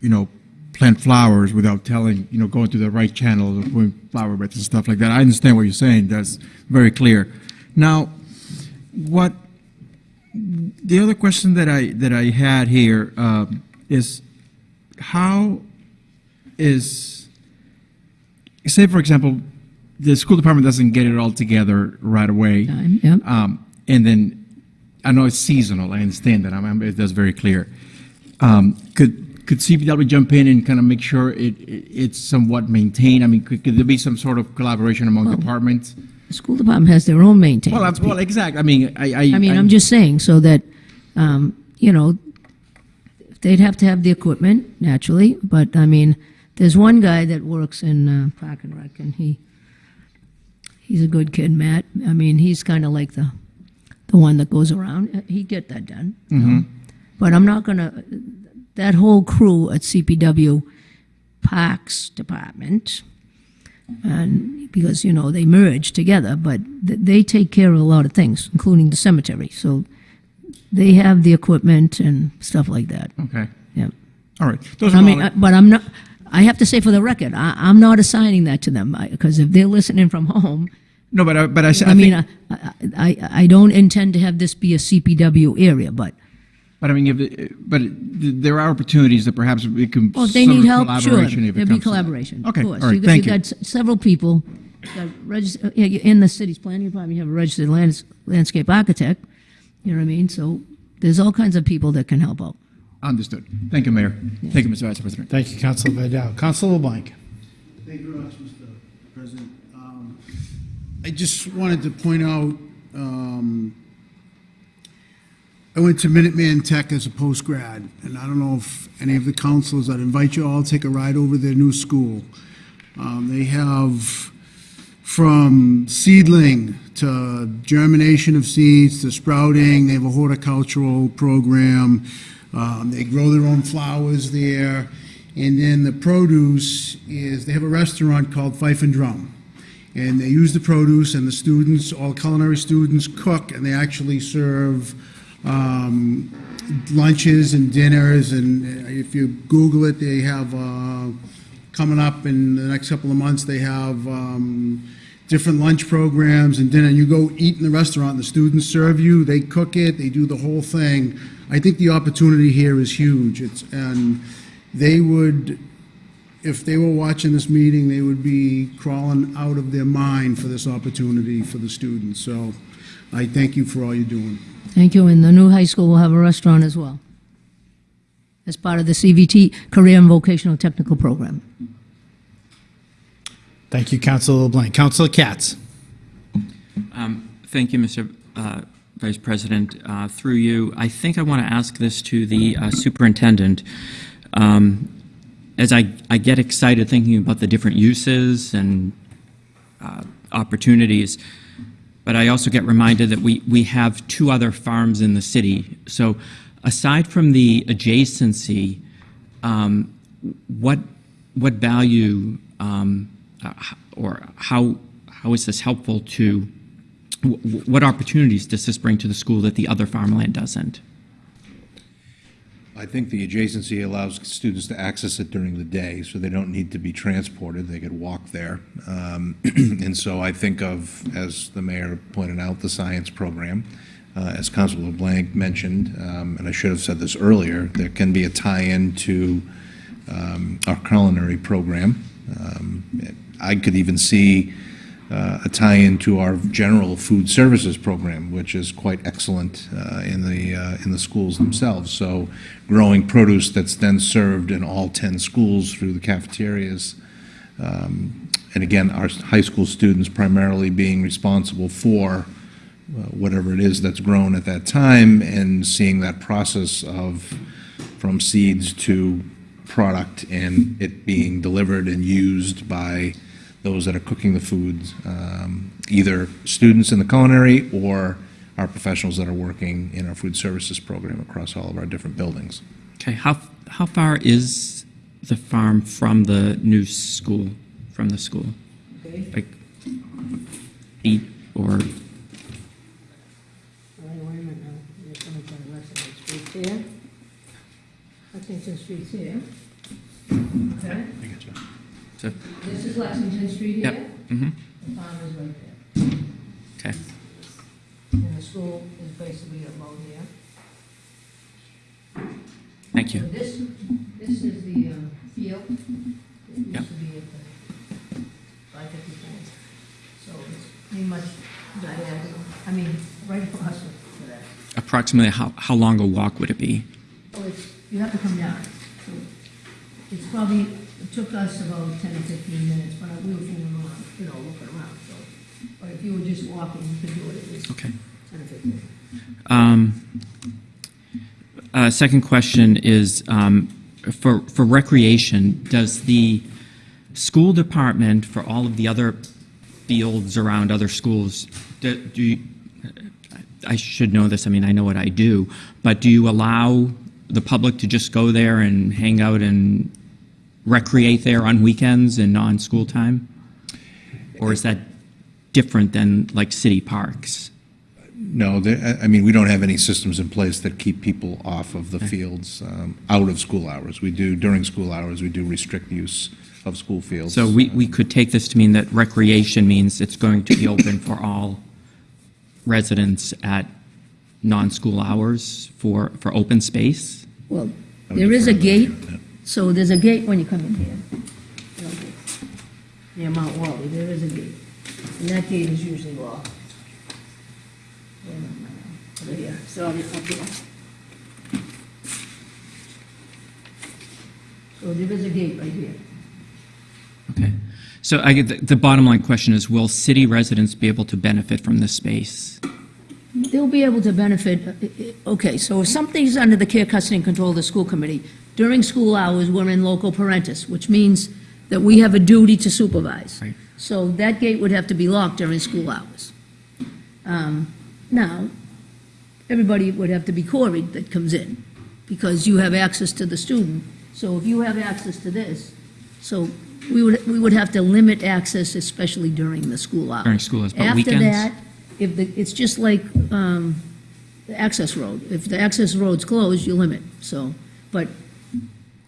you know, plant flowers without telling, you know, going through the right channels of putting flower beds and stuff like that. I understand what you're saying. That's very clear. Now, what the other question that I that I had here um, is how is say for example the school department doesn't get it all together right away Time, yep. um, and then I know it's seasonal I understand that I'm, I'm- that's very clear um, could could CPW jump in and kind of make sure it, it it's somewhat maintained I mean could, could there be some sort of collaboration among departments The school department has their own maintenance. well, I'm, well exactly I mean I I, I mean, I'm just saying, so that, um, you know, they'd have to have the equipment, naturally, but, I mean, there's one guy that works in uh, Park and Rec, and he, he's a good kid, Matt. I mean, he's kind of like the, the one that goes around. He'd get that done. know. Mhm. But I'm not gonna, that whole crew at CPW Parks Department, and because you know they merge together, but th- they take care of a lot of things, including the cemetery. So they have the equipment and stuff like that. Okay. Yeah. all right those I mean, uh, but I'm not. I have to say for the record, I, I'm not assigning that to them because if they're listening from home, no but I, but I, mean, think- I, I, I I don't intend to have this be a CPW area, but But I mean, if it, but it, there are opportunities that perhaps we can. well, if they need help, sure, collaboration there'd be comes to that. collaboration. Okay, of course. all right, you, got- thank you you. got s- several people. Got regis- uh, in the city's planning department, you have a registered lands- landscape architect. You know what I mean? So there's all kinds of people that can help out. Understood. Thank you, Mayor. Thank you, Mr. Vice President. Thank you, Councilor Vidal. Councilor LeBlanc. Thank you very much, Mr. President. Um, I just wanted to point out, um, I went to Minuteman Tech as a post-grad, and I don't know if any of the councilors, I'd invite you all to take a ride over their new school. Um, They have from seedling to germination of seeds to sprouting, they have a horticultural program. Um, They grow their own flowers there. And then the produce is, they have a restaurant called Fife and Drum. And they use the produce, and the students, all culinary students cook, and they actually serve um, lunches and dinners. And if you Google it, they have, uh, coming up in the next couple of months, they have um, different lunch programs and dinner. You go eat in the restaurant, the students serve you, they cook it, they do the whole thing. I think the opportunity here is huge. It's, and they would, if they were watching this meeting, they would be crawling out of their mind for this opportunity for the students. So I thank you for all you're doing. Thank you. And the new high school will have a restaurant as well, as part of the CVT Career and Vocational Technical Program. Thank you, Councilor LeBlanc. Councilor Katz. Um, Thank you, Mr. uh, Vice President. Uh, Through you, I think I want to ask this to the uh, superintendent. Um, As I I get excited thinking about the different uses and uh, opportunities, but I also get reminded that we we have two other farms in the city. So aside from the adjacency, um, what what value um, uh, or how how is this helpful to wh- wh- what opportunities does this bring to the school that the other farmland doesn't? I think the adjacency allows students to access it during the day, so they don't need to be transported. They could walk there. Um, And so I think of, as the mayor pointed out, the science program. Uh, As Councilor LeBlanc mentioned, um, and I should have said this earlier, there can be a tie-in to um, our culinary program. Um, I could even see uh, a tie-in to our general food services program, which is quite excellent uh, in the, uh, in the schools themselves. So growing produce that's then served in all 10 schools through the cafeterias. Um, And again, our high school students primarily being responsible for uh, whatever it is that's grown at that time and seeing that process of from seeds to product and it being delivered and used by those that are cooking the foods, um, either students in the culinary or our professionals that are working in our food services program across all of our different buildings. Okay, how how far is the farm from the new school, from the school? Okay. Like feet or, All right, wait a minute now. You're coming from Lexington Street here. Lexington Street's here. Okay? So, This is Lexington Street Yep, here. mhm. The farm is right there. okay, And the school is basically about here. thank you. So this, this is the um, field. It used Yep. to be at the five fifty-four. So it's pretty much diagonal, I mean, right across from that. Approximately how, how long a walk would it be? Oh, it's, you have to come down. So It's probably, took us about ten or fifteen minutes, but we were fooling around, you know, looking around, so. But if you were just walking, you could do it, it was Okay. ten or fifteen. Um, uh, Second question is, um, for for recreation, does the school department, for all of the other fields around other schools, do do you, I should know this, I mean, I know what I do, but do you allow the public to just go there and hang out and recreate there on weekends and non-school time? Or is that different than like city parks? No, there- I I mean, we don't have any systems in place that keep people off of the fields um, out of school hours. We do, during school hours, we do restrict use of school fields. So we, we could take this to mean that recreation means it's going to be open for all residents at non-school hours for, for open space? Well, there is a gate, so there's a gate when you come in here. You know, Near Mount Wally, there is a gate. And that gate is usually locked. Wait a minute, Over here, so I'll be up here. So there is a gate right here. Okay. So I get, the, the bottom line question is, will city residents be able to benefit from this space? They'll be able to benefit, uh, uh, okay, so if something's under the care, custody, and control of the school committee, during school hours, we're in loco parentis, which means that we have a duty to supervise. Right. So that gate would have to be locked during school hours. Um, Now, everybody would have to be queried that comes in, because you have access to the student. So if you have access to this, so we would, we would have to limit access, especially during the school hours. During school hours, but After weekends? that, if the, it's just like um, the access road. If the access road's closed, you limit, so, but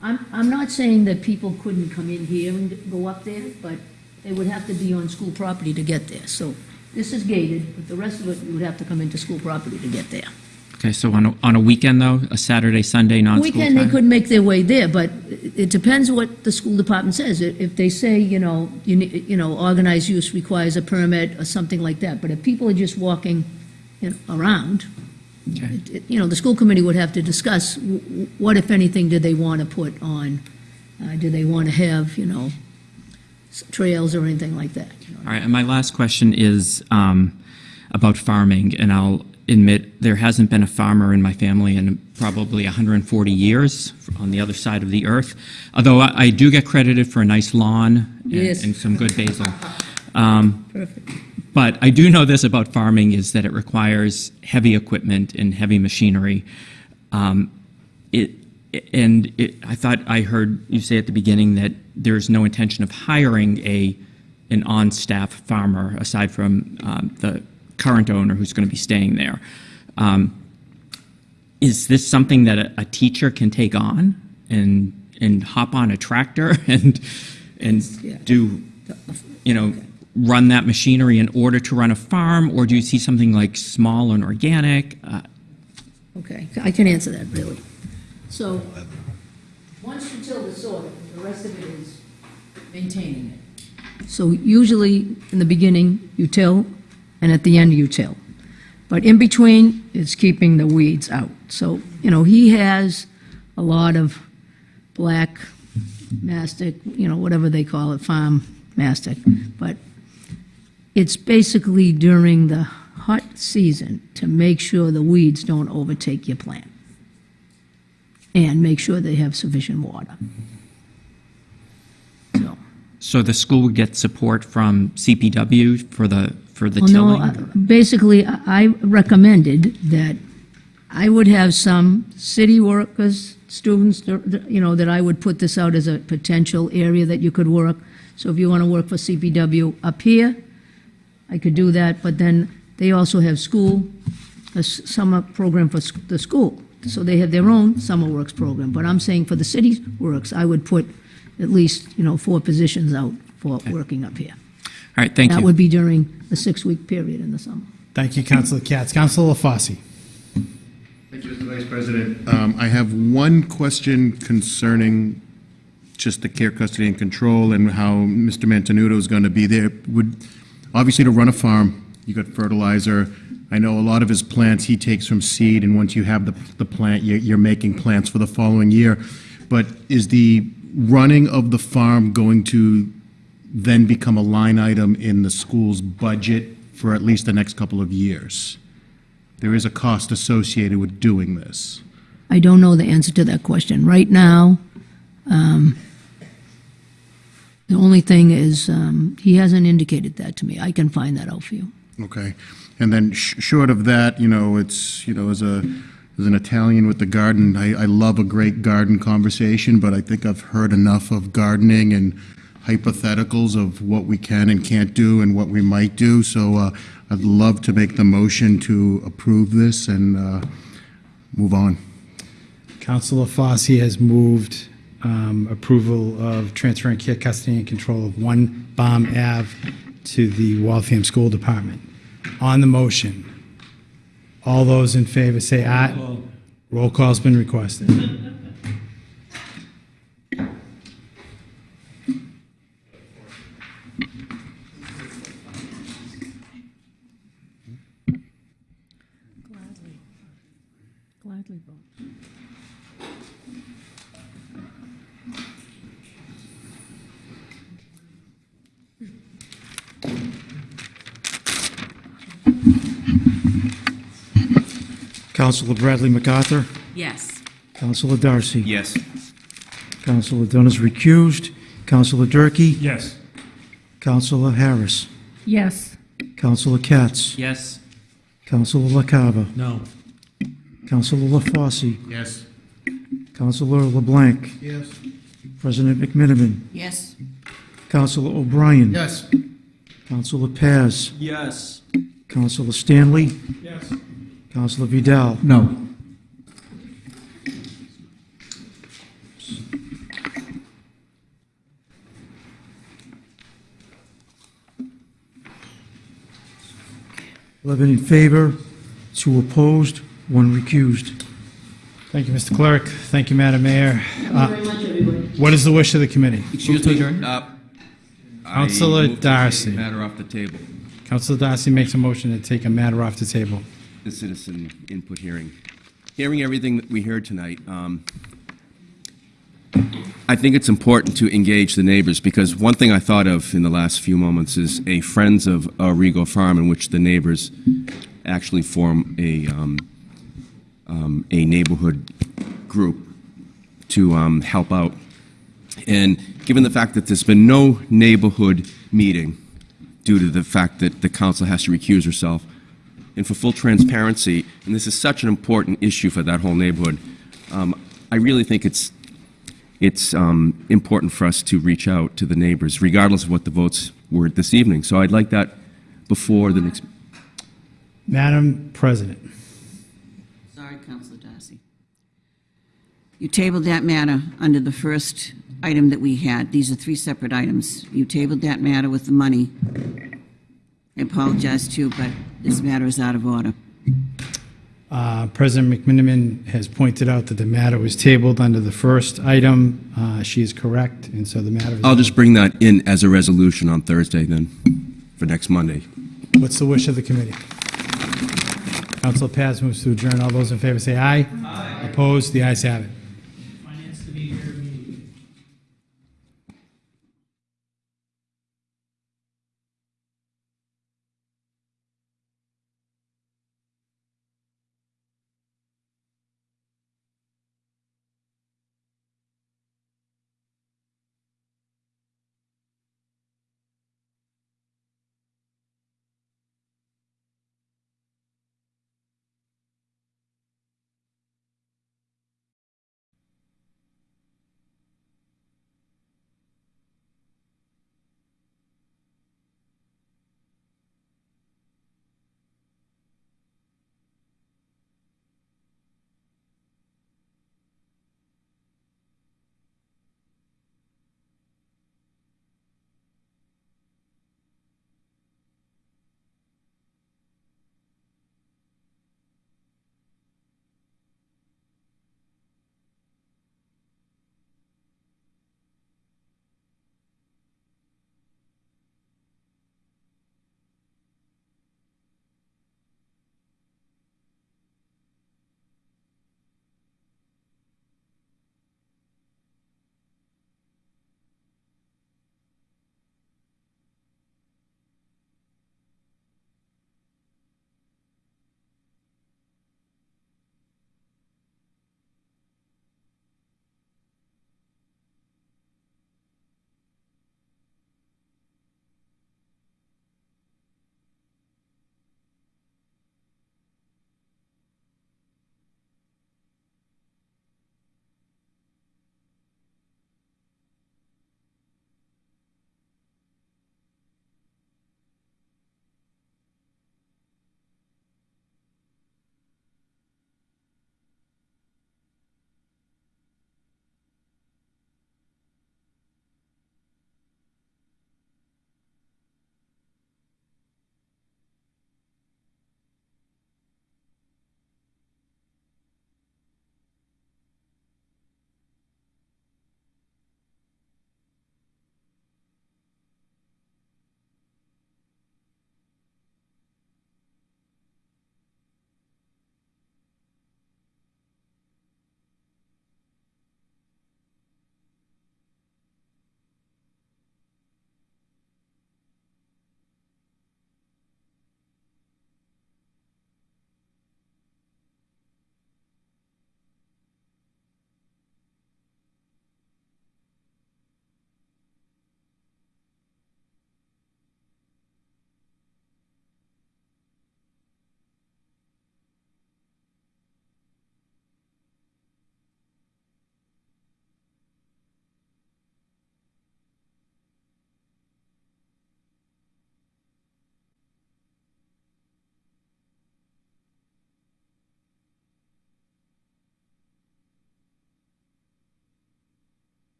I'm, I'm not saying that people couldn't come in here and go up there, but they would have to be on school property to get there. So this is gated, but the rest of it, you would have to come into school property to get there. Okay, so on a, on a weekend though, a Saturday, Sunday, non-school Weekend, they time? could make their way there, but it depends what the school department says. If if they say, you know, you, ne- you know, organized use requires a permit or something like that, but if people are just walking, you know, around, it- you know, the school committee would have to discuss w- w- what, if anything, do they want to put on? Uh, Do they want to have, you know, s- trails or anything like that? All right, and my last question is, um, about farming, and I'll admit there hasn't been a farmer in my family in probably 140 years on the other side of the earth. Although I, I do get credited for a nice lawn and, Yes. and some good basil. Um, Perfect. But I do know this about farming is that it requires heavy equipment and heavy machinery. Um, it, and it, I thought I heard you say at the beginning that there's no intention of hiring a an on-staff farmer aside from um, the current owner who's going to be staying there. Um, is this something that a, a teacher can take on and and hop on a tractor and and do you know run that machinery in order to run a farm, or do you see something like small and organic? Uh, Okay, I can answer that, really. So, once you till the soil, the rest of it is maintaining it. So usually, in the beginning, you till, and at the end, you till. But in between, it's keeping the weeds out. So, you know, he has a lot of black mastic, you know, whatever they call it, farm mastic. But it's basically during the hot season to make sure the weeds don't overtake your plant. And make sure they have sufficient water. so so the school would get support from CPW for the for the Well, no, tilling. uh, Basically, I I recommended that I would have some city workers, students, you know, that I would put this out as a potential area that you could work. So if you want to work for CPW up here, I could do that, but then they also have school, a summer program for the school. So they have their own summer works program. But I'm saying for the city works, I would put at least, you know, four positions out for working up here. All right, thank you. That you. would be during a six-week period in the summer. Thank you, Councilor Katz. Councilor LaFosse. Thank you, Mr. Vice President. Um, I have one question concerning just the care, custody, and control and how Mr. Mantenuto is going to be there. Would, obviously, to run a farm, you got fertilizer. I know a lot of his plants he takes from seed, and once you have the, the plant, you're, you're making plants for the following year. But is the running of the farm going to then become a line item in the school's budget for at least the next couple of years? There is a cost associated with doing this. I don't know the answer to that question. Right now, um, the only thing is, um, he hasn't indicated that to me. I can find that out for you. Okay. And then sh- short of that, you know, it's, you know, as a, as an Italian with the garden, I, I love a great garden conversation, but I think I've heard enough of gardening and hypotheticals of what we can and can't do and what we might do. So uh, I'd love to make the motion to approve this and uh, move on. Councilor Fossey has moved um, approval of transferring care, custody, and control of one Baum Ave to the Waltham School Department. On the motion, all those in favor say aye. Roll call's been requested. Councilor Bradley MacArthur, Yes. Councilor Darcy. Yes. Councilor Dunn is recused. Councilor Durkee. Yes. Councilor Harris. Yes. Councilor Katz. Yes. Councilor LaCava. No. Councilor LaFosse. Yes. Councilor LeBlanc. Yes. President McMenamin. Yes. Councilor O'Brien. Yes. Councilor Paz. Yes. Councilor Stanley. Yes. Councilor Vidal. No. Eleven in favor, two opposed, one recused. Thank you, Mr. Clerk. Thank you, Madam Mayor. Thank Uh, you very much, everybody. What is the wish of the committee? Excuse me, uh, I Councilor take Darcy. Matter off the table. Councilor Darcy makes a motion to take a matter off the table. The citizen input hearing. Hearing everything that we heard tonight, um, I think it's important to engage the neighbors because one thing I thought of in the last few moments is a Friends of Arrigo Farm in which the neighbors actually form a, um, um, a neighborhood group to um, help out. And given the fact that there's been no neighborhood meeting due to the fact that the council has to recuse herself, and for full transparency, and this is such an important issue for that whole neighborhood, um, I really think it's it's um, important for us to reach out to the neighbors, regardless of what the votes were this evening. So I'd like that before the next. Madam President. Sorry, Councilor Darcy. You tabled that matter under the first item that we had. These are three separate items. You tabled that matter with the money. I apologize to you, but this matter is out of order. Uh, President McMenamin has pointed out that the matter was tabled under the first item. Uh, She is correct, and so the matter is... I'll just bring that in as a resolution on Thursday then, for next Monday. What's the wish of the committee? Council Paz moves to adjourn. All those in favor say aye. Aye. Opposed? The ayes have it.